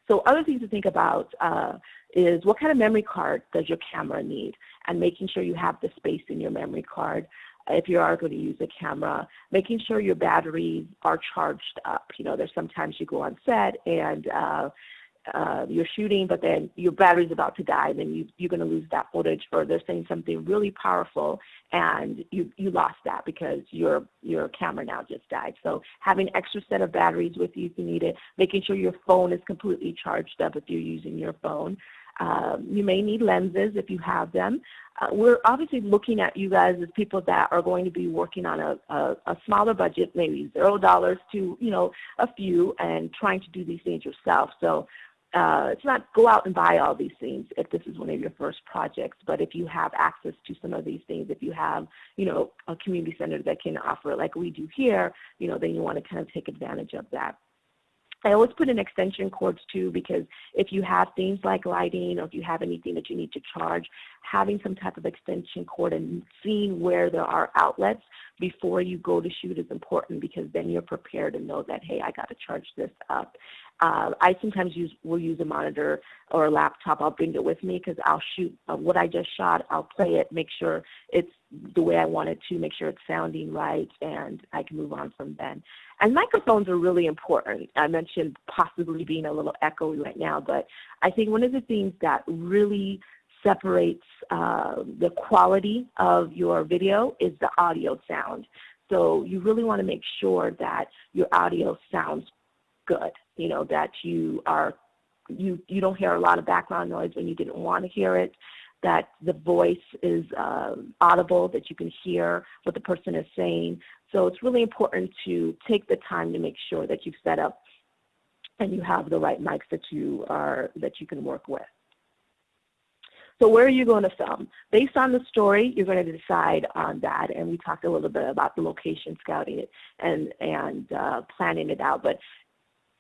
So other things to think about uh, is what kind of memory card does your camera need and making sure you have the space in your memory card. if you are going to use a camera, making sure your batteries are charged up. You know, there's sometimes you go on set and uh, uh, you're shooting, but then your battery's about to die, then you, you're going to lose that footage, or they're saying something really powerful, and you, you lost that because your your camera now just died. So having extra set of batteries with you if you need it, making sure your phone is completely charged up if you're using your phone. Um, you may need lenses if you have them. Uh, we're obviously looking at you guys as people that are going to be working on a, a, a smaller budget, maybe zero dollars to you know a few, and trying to do these things yourself. So uh, it's not go out and buy all these things if this is one of your first projects, but if you have access to some of these things, if you have, you know, a community center that can offer it like we do here, you know, then you want to kind of take advantage of that. I always put in extension cords too because if you have things like lighting or if you have anything that you need to charge, having some type of extension cord and seeing where there are outlets before you go to shoot is important because then you're prepared to know that, hey, I got to charge this up. Uh, I sometimes use will use a monitor or a laptop. I'll bring it with me because I'll shoot uh, what I just shot. I'll play it, make sure it's the way I want it to, make sure it's sounding right, and I can move on from then. And microphones are really important. I mentioned possibly being a little echoey right now, but I think one of the things that really separates uh, the quality of your video is the audio sound. So you really want to make sure that your audio sounds good, you know, that you are you you don't hear a lot of background noise when you didn't want to hear it, that the voice is uh, audible, that you can hear what the person is saying. So it's really important to take the time to make sure that you've set up and you have the right mics that you are that you can work with. So where are you going to film? Based on the story, you're going to decide on that, and we talked a little bit about the location scouting it and and uh, planning it out. But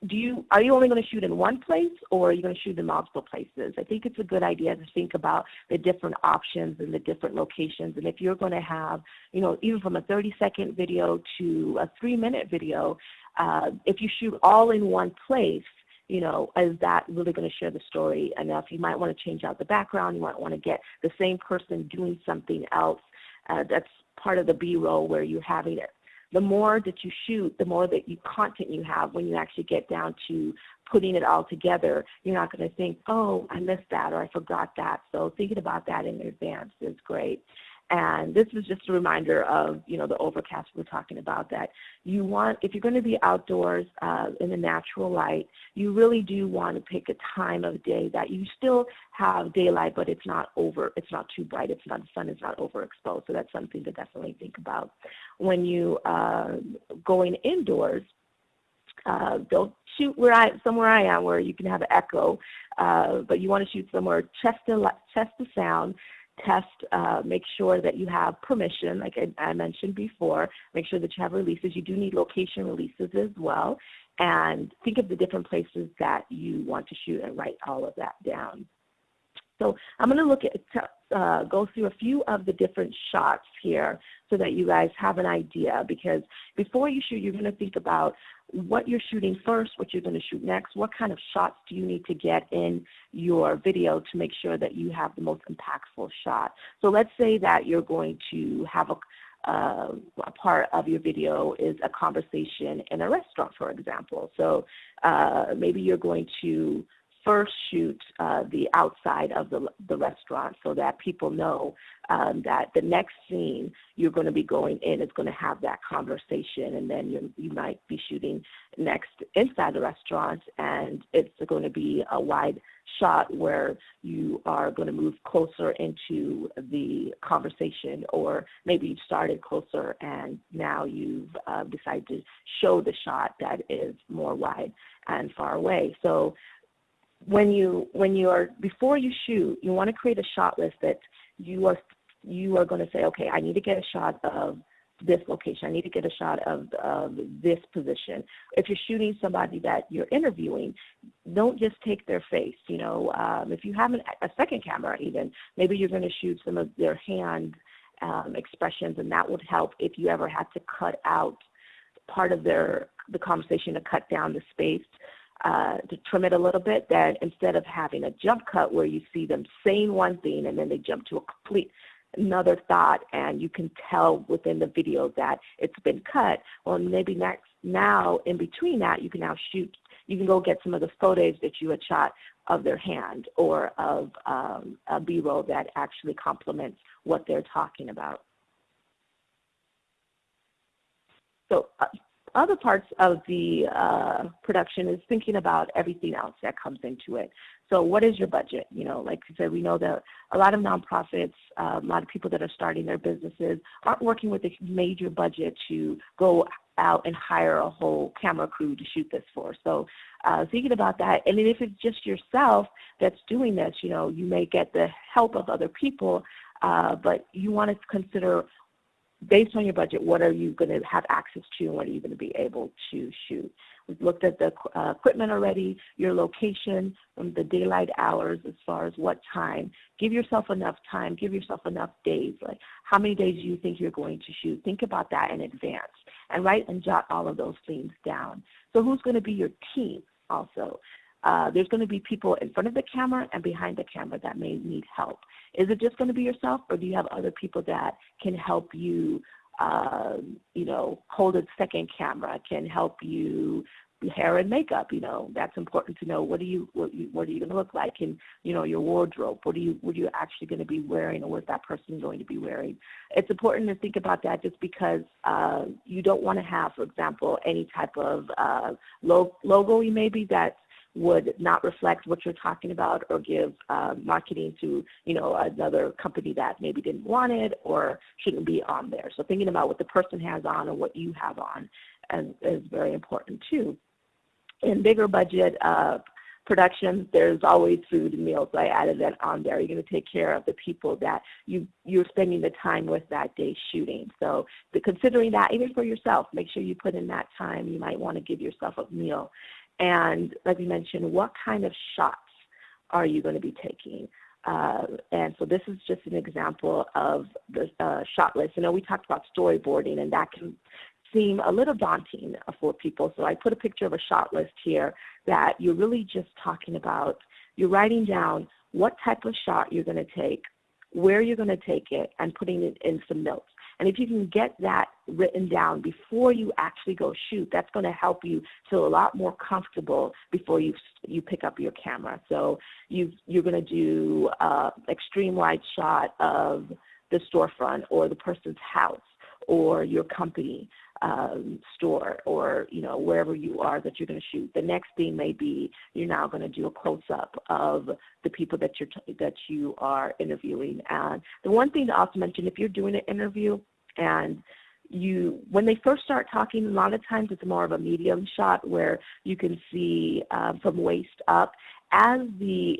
do you are you only going to shoot in one place or are you going to shoot in multiple places? I think it's a good idea to think about the different options and the different locations. And if you're going to have, you know, even from a 30 second video to a three minute video, uh, if you shoot all in one place, you know, is that really going to share the story enough? You might want to change out the background. You might want to get the same person doing something else. Uh, that's part of the B-roll where you're having it the more that you shoot, the more that you content you have when you actually get down to putting it all together. You're not going to think, oh, I missed that or I forgot that. So thinking about that in advance is great. And this is just a reminder of, you know, the overcast we're talking about that you want, if you're going to be outdoors uh, in the natural light, you really do want to pick a time of day that you still have daylight, but it's not over, it's not too bright, it's not, the sun is not overexposed. So that's something to definitely think about. When you uh, going indoors, uh, don't shoot where I somewhere I am where you can have an echo, uh, but you want to shoot somewhere chest to chest to sound test, uh, make sure that you have permission, like I, I, mentioned before, make sure that you have releases. You do need location releases as well. And think of the different places that you want to shoot and write all of that down. So I'm going to look at, uh, go through a few of the different shots here so that you guys have an idea because before you shoot, you're going to think about what you're shooting first, what you're going to shoot next, what kind of shots do you need to get in your video to make sure that you have the most impactful shot. So let's say that you're going to have a, uh, a part of your video is a conversation in a restaurant, for example. So uh, maybe you're going to first shoot uh, the outside of the, the restaurant so that people know um, that the next scene you're going to be going in is going to have that conversation and then you you might be shooting next inside the restaurant and it's going to be a wide shot where you are going to move closer into the conversation or maybe you started closer and now you've uh, decided to show the shot that is more wide and far away. So when you when you are before you shoot, you want to create a shot list that you are you are going to say, okay, I need to get a shot of this location. I need to get a shot of, of this position. If you're shooting somebody that you're interviewing, don't just take their face. You know, um, if you have an, a second camera, even maybe you're going to shoot some of their hand um, expressions, and that would help if you ever had to cut out part of their the conversation to cut down the space uh, to trim it a little bit, that instead of having a jump cut where you see them saying one thing and then they jump to a complete another thought and you can tell within the video that it's been cut, well, maybe next now in between that, you can now shoot, you can go get some of the photos that you had shot of their hand or of um, a B-roll that actually complements what they're talking about. So uh, other parts of the uh, production is thinking about everything else that comes into it. So what is your budget? You know, like I said, we know that a lot of nonprofits, uh, a lot of people that are starting their businesses aren't working with a major budget to go out and hire a whole camera crew to shoot this for. So uh, thinking about that, and if it's just yourself that's doing this, you know, you may get the help of other people, uh, but you want to consider based on your budget, what are you going to have access to and what are you going to be able to shoot? We've looked at the uh, equipment already, your location, um, the daylight hours as far as what time. Give yourself enough time, give yourself enough days. Like how many days do you think you're going to shoot? Think about that in advance and write and jot all of those things down. So who's going to be your team also? Uh, there's going to be people in front of the camera and behind the camera that may need help. Is it just going to be yourself, or do you have other people that can help you, uh, you know, hold a second camera, can help you hair and makeup you know? That's important to know. What are you what, you, what are you going to look like in you know your wardrobe? What are you what are you actually going to be wearing or what that person going to be wearing? It's important to think about that just because uh, you don't want to have for example any type of uh, logo maybe that's would not reflect what you're talking about or give uh, marketing to you know another company that maybe didn't want it or shouldn't be on there. So thinking about what the person has on or what you have on is, is very important too. In bigger budget uh, productions, there's always food and meals. I added that on there. You're going to take care of the people that you you're spending the time with that day shooting. So considering that, even for yourself, make sure you put in that time. You might want to give yourself a meal and like we mentioned, what kind of shots are you going to be taking? Uh, and so this is just an example of the uh, shot list. You know, we talked about storyboarding, and that can seem a little daunting for people. So I put a picture of a shot list here that you're really just talking about. You're writing down what type of shot you're going to take, where you're going to take it, and putting it in some notes. And if you can get that written down before you actually go shoot, that's going to help you feel a lot more comfortable before you you pick up your camera. So you you're going to do uh, extreme wide shot of the storefront or the person's house or your company um, store or you know wherever you are that you're going to shoot. The next thing may be you're now going to do a close up of the people that you're that you are interviewing. And the one thing to also mention, if you're doing an interview and you when they first start talking a lot of times it's more of a medium shot where you can see uh, from waist up as the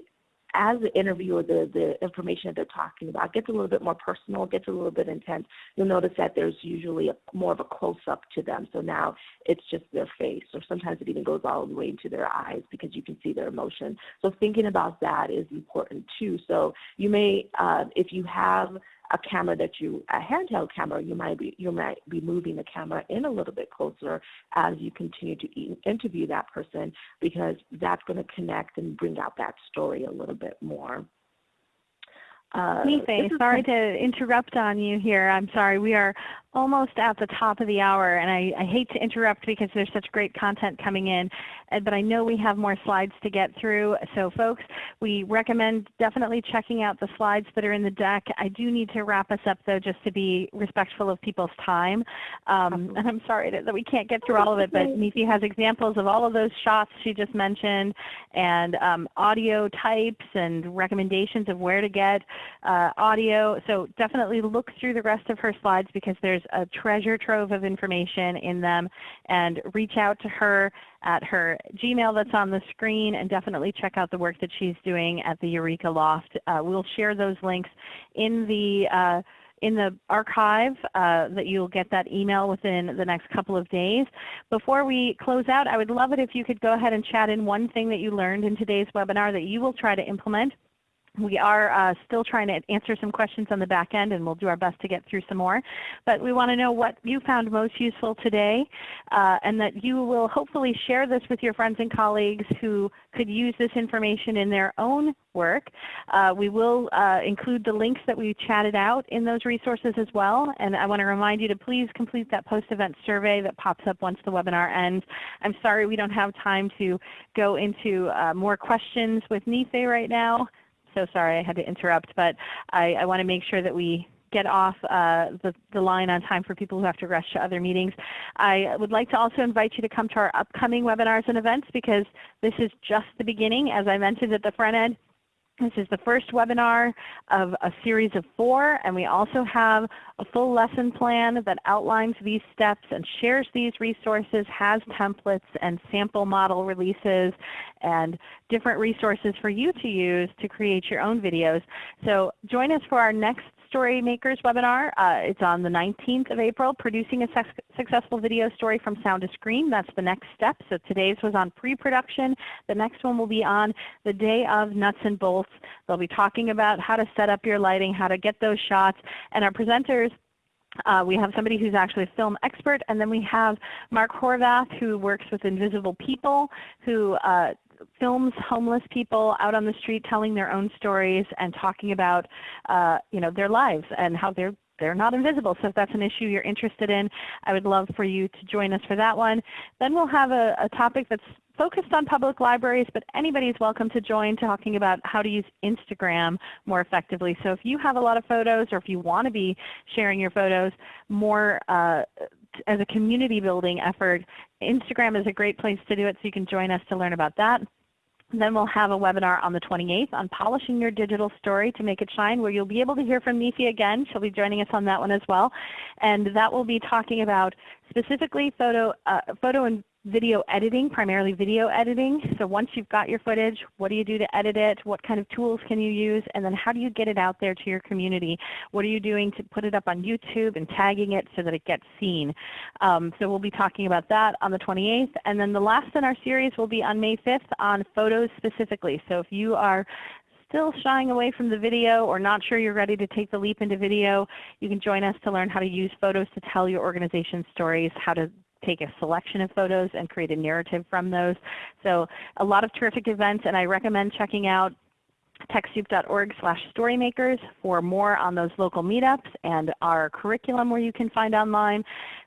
as the interview or the, the information that they're talking about gets a little bit more personal, gets a little bit intense, you'll notice that there's usually a, more of a close-up to them. So now it's just their face, or sometimes it even goes all the way into their eyes because you can see their emotion. So thinking about that is important too. So you may, uh, if you have a camera that you a handheld camera you might be you might be moving the camera in a little bit closer as you continue to interview that person because that's going to connect and bring out that story a little bit more uh, sorry to interrupt on you here. I'm sorry. We are almost at the top of the hour, and I, I, hate to interrupt because there's such great content coming in, uh, but I know we have more slides to get through. So folks, we recommend definitely checking out the slides that are in the deck. I do need to wrap us up though just to be respectful of people's time. Um, and I'm sorry that, that, we can't get through all of it, but Neethi has examples of all of those shots she just mentioned and um, audio types and recommendations of where to get uh, audio. So definitely look through the rest of her slides because there's a treasure trove of information in them and reach out to her at her Gmail that's on the screen and definitely check out the work that she's doing at the Eureka Loft. Uh, we'll share those links in the uh, in the archive uh, that you'll get that email within the next couple of days. Before we close out, I would love it if you could go ahead and chat in one thing that you learned in today's webinar that you will try to implement We are uh, still trying to answer some questions on the back end, and we'll do our best to get through some more. But we want to know what you found most useful today, uh, and that you will hopefully share this with your friends and colleagues who could use this information in their own work. Uh, we will uh, include the links that we chatted out in those resources as well. And I want to remind you to please complete that post-event survey that pops up once the webinar ends. I'm sorry we don't have time to go into uh, more questions with Nife right now so sorry I had to interrupt, but I, I want to make sure that we get off uh, the, the, line on time for people who have to rush to other meetings. I would like to also invite you to come to our upcoming webinars and events because this is just the beginning. As I mentioned at the front end, this is the first webinar of a series of four, and we also have a full lesson plan that outlines these steps and shares these resources, has templates and sample model releases and different resources for you to use to create your own videos. So join us for our next Story Makers webinar. Uh, it's on the 19th of April, Producing a Successful Video Story from Sound to Screen. That's the next step. So today's was on pre-production. The next one will be on the day of nuts and bolts. They'll be talking about how to set up your lighting, how to get those shots. And our presenters uh, we have somebody who's actually a film expert, and then we have Mark Horvath who works with Invisible People, who uh, films homeless people out on the street telling their own stories and talking about uh, you know, their lives and how they're they're not invisible. So if that's an issue you're interested in, I would love for you to join us for that one. Then we'll have a, a topic that's focused on public libraries, but anybody is welcome to join talking about how to use Instagram more effectively. So if you have a lot of photos or if you want to be sharing your photos more uh, as a community building effort, Instagram is a great place to do it, so you can join us to learn about that. then we'll have a webinar on the 28th on polishing your digital story to make it shine where you'll be able to hear from Nifi again. She'll be joining us on that one as well. And that will be talking about specifically photo, uh, photo and video editing, primarily video editing. So once you've got your footage, what do you do to edit it? What kind of tools can you use? And then how do you get it out there to your community? What are you doing to put it up on YouTube and tagging it so that it gets seen? Um, so we'll be talking about that on the 28th. And then the last in our series will be on May 5th on photos specifically. So if you are still shying away from the video or not sure you're ready to take the leap into video, you can join us to learn how to use photos to tell your organization's stories, how to take a selection of photos and create a narrative from those. So a lot of terrific events, and I recommend checking out TechSoup.org slash storymakers for more on those local meetups and our curriculum where you can find online.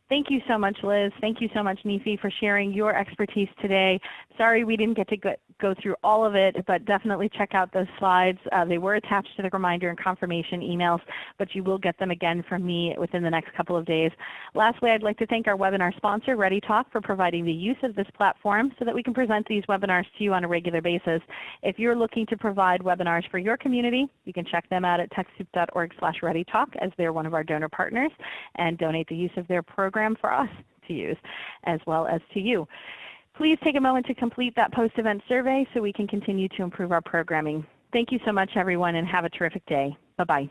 Thank you so much, Liz. Thank you so much, Nifi, for sharing your expertise today. Sorry we didn't get to go, through all of it, but definitely check out those slides. Uh, they were attached to the reminder and confirmation emails, but you will get them again from me within the next couple of days. Lastly, I'd like to thank our webinar sponsor, ReadyTalk, for providing the use of this platform so that we can present these webinars to you on a regular basis. If you're looking to provide webinars for your community, you can check them out at TechSoup.org slash ReadyTalk as they're one of our donor partners and donate the use of their program program for us to use as well as to you. Please take a moment to complete that post-event survey so we can continue to improve our programming. Thank you so much everyone and have a terrific day. Bye-bye.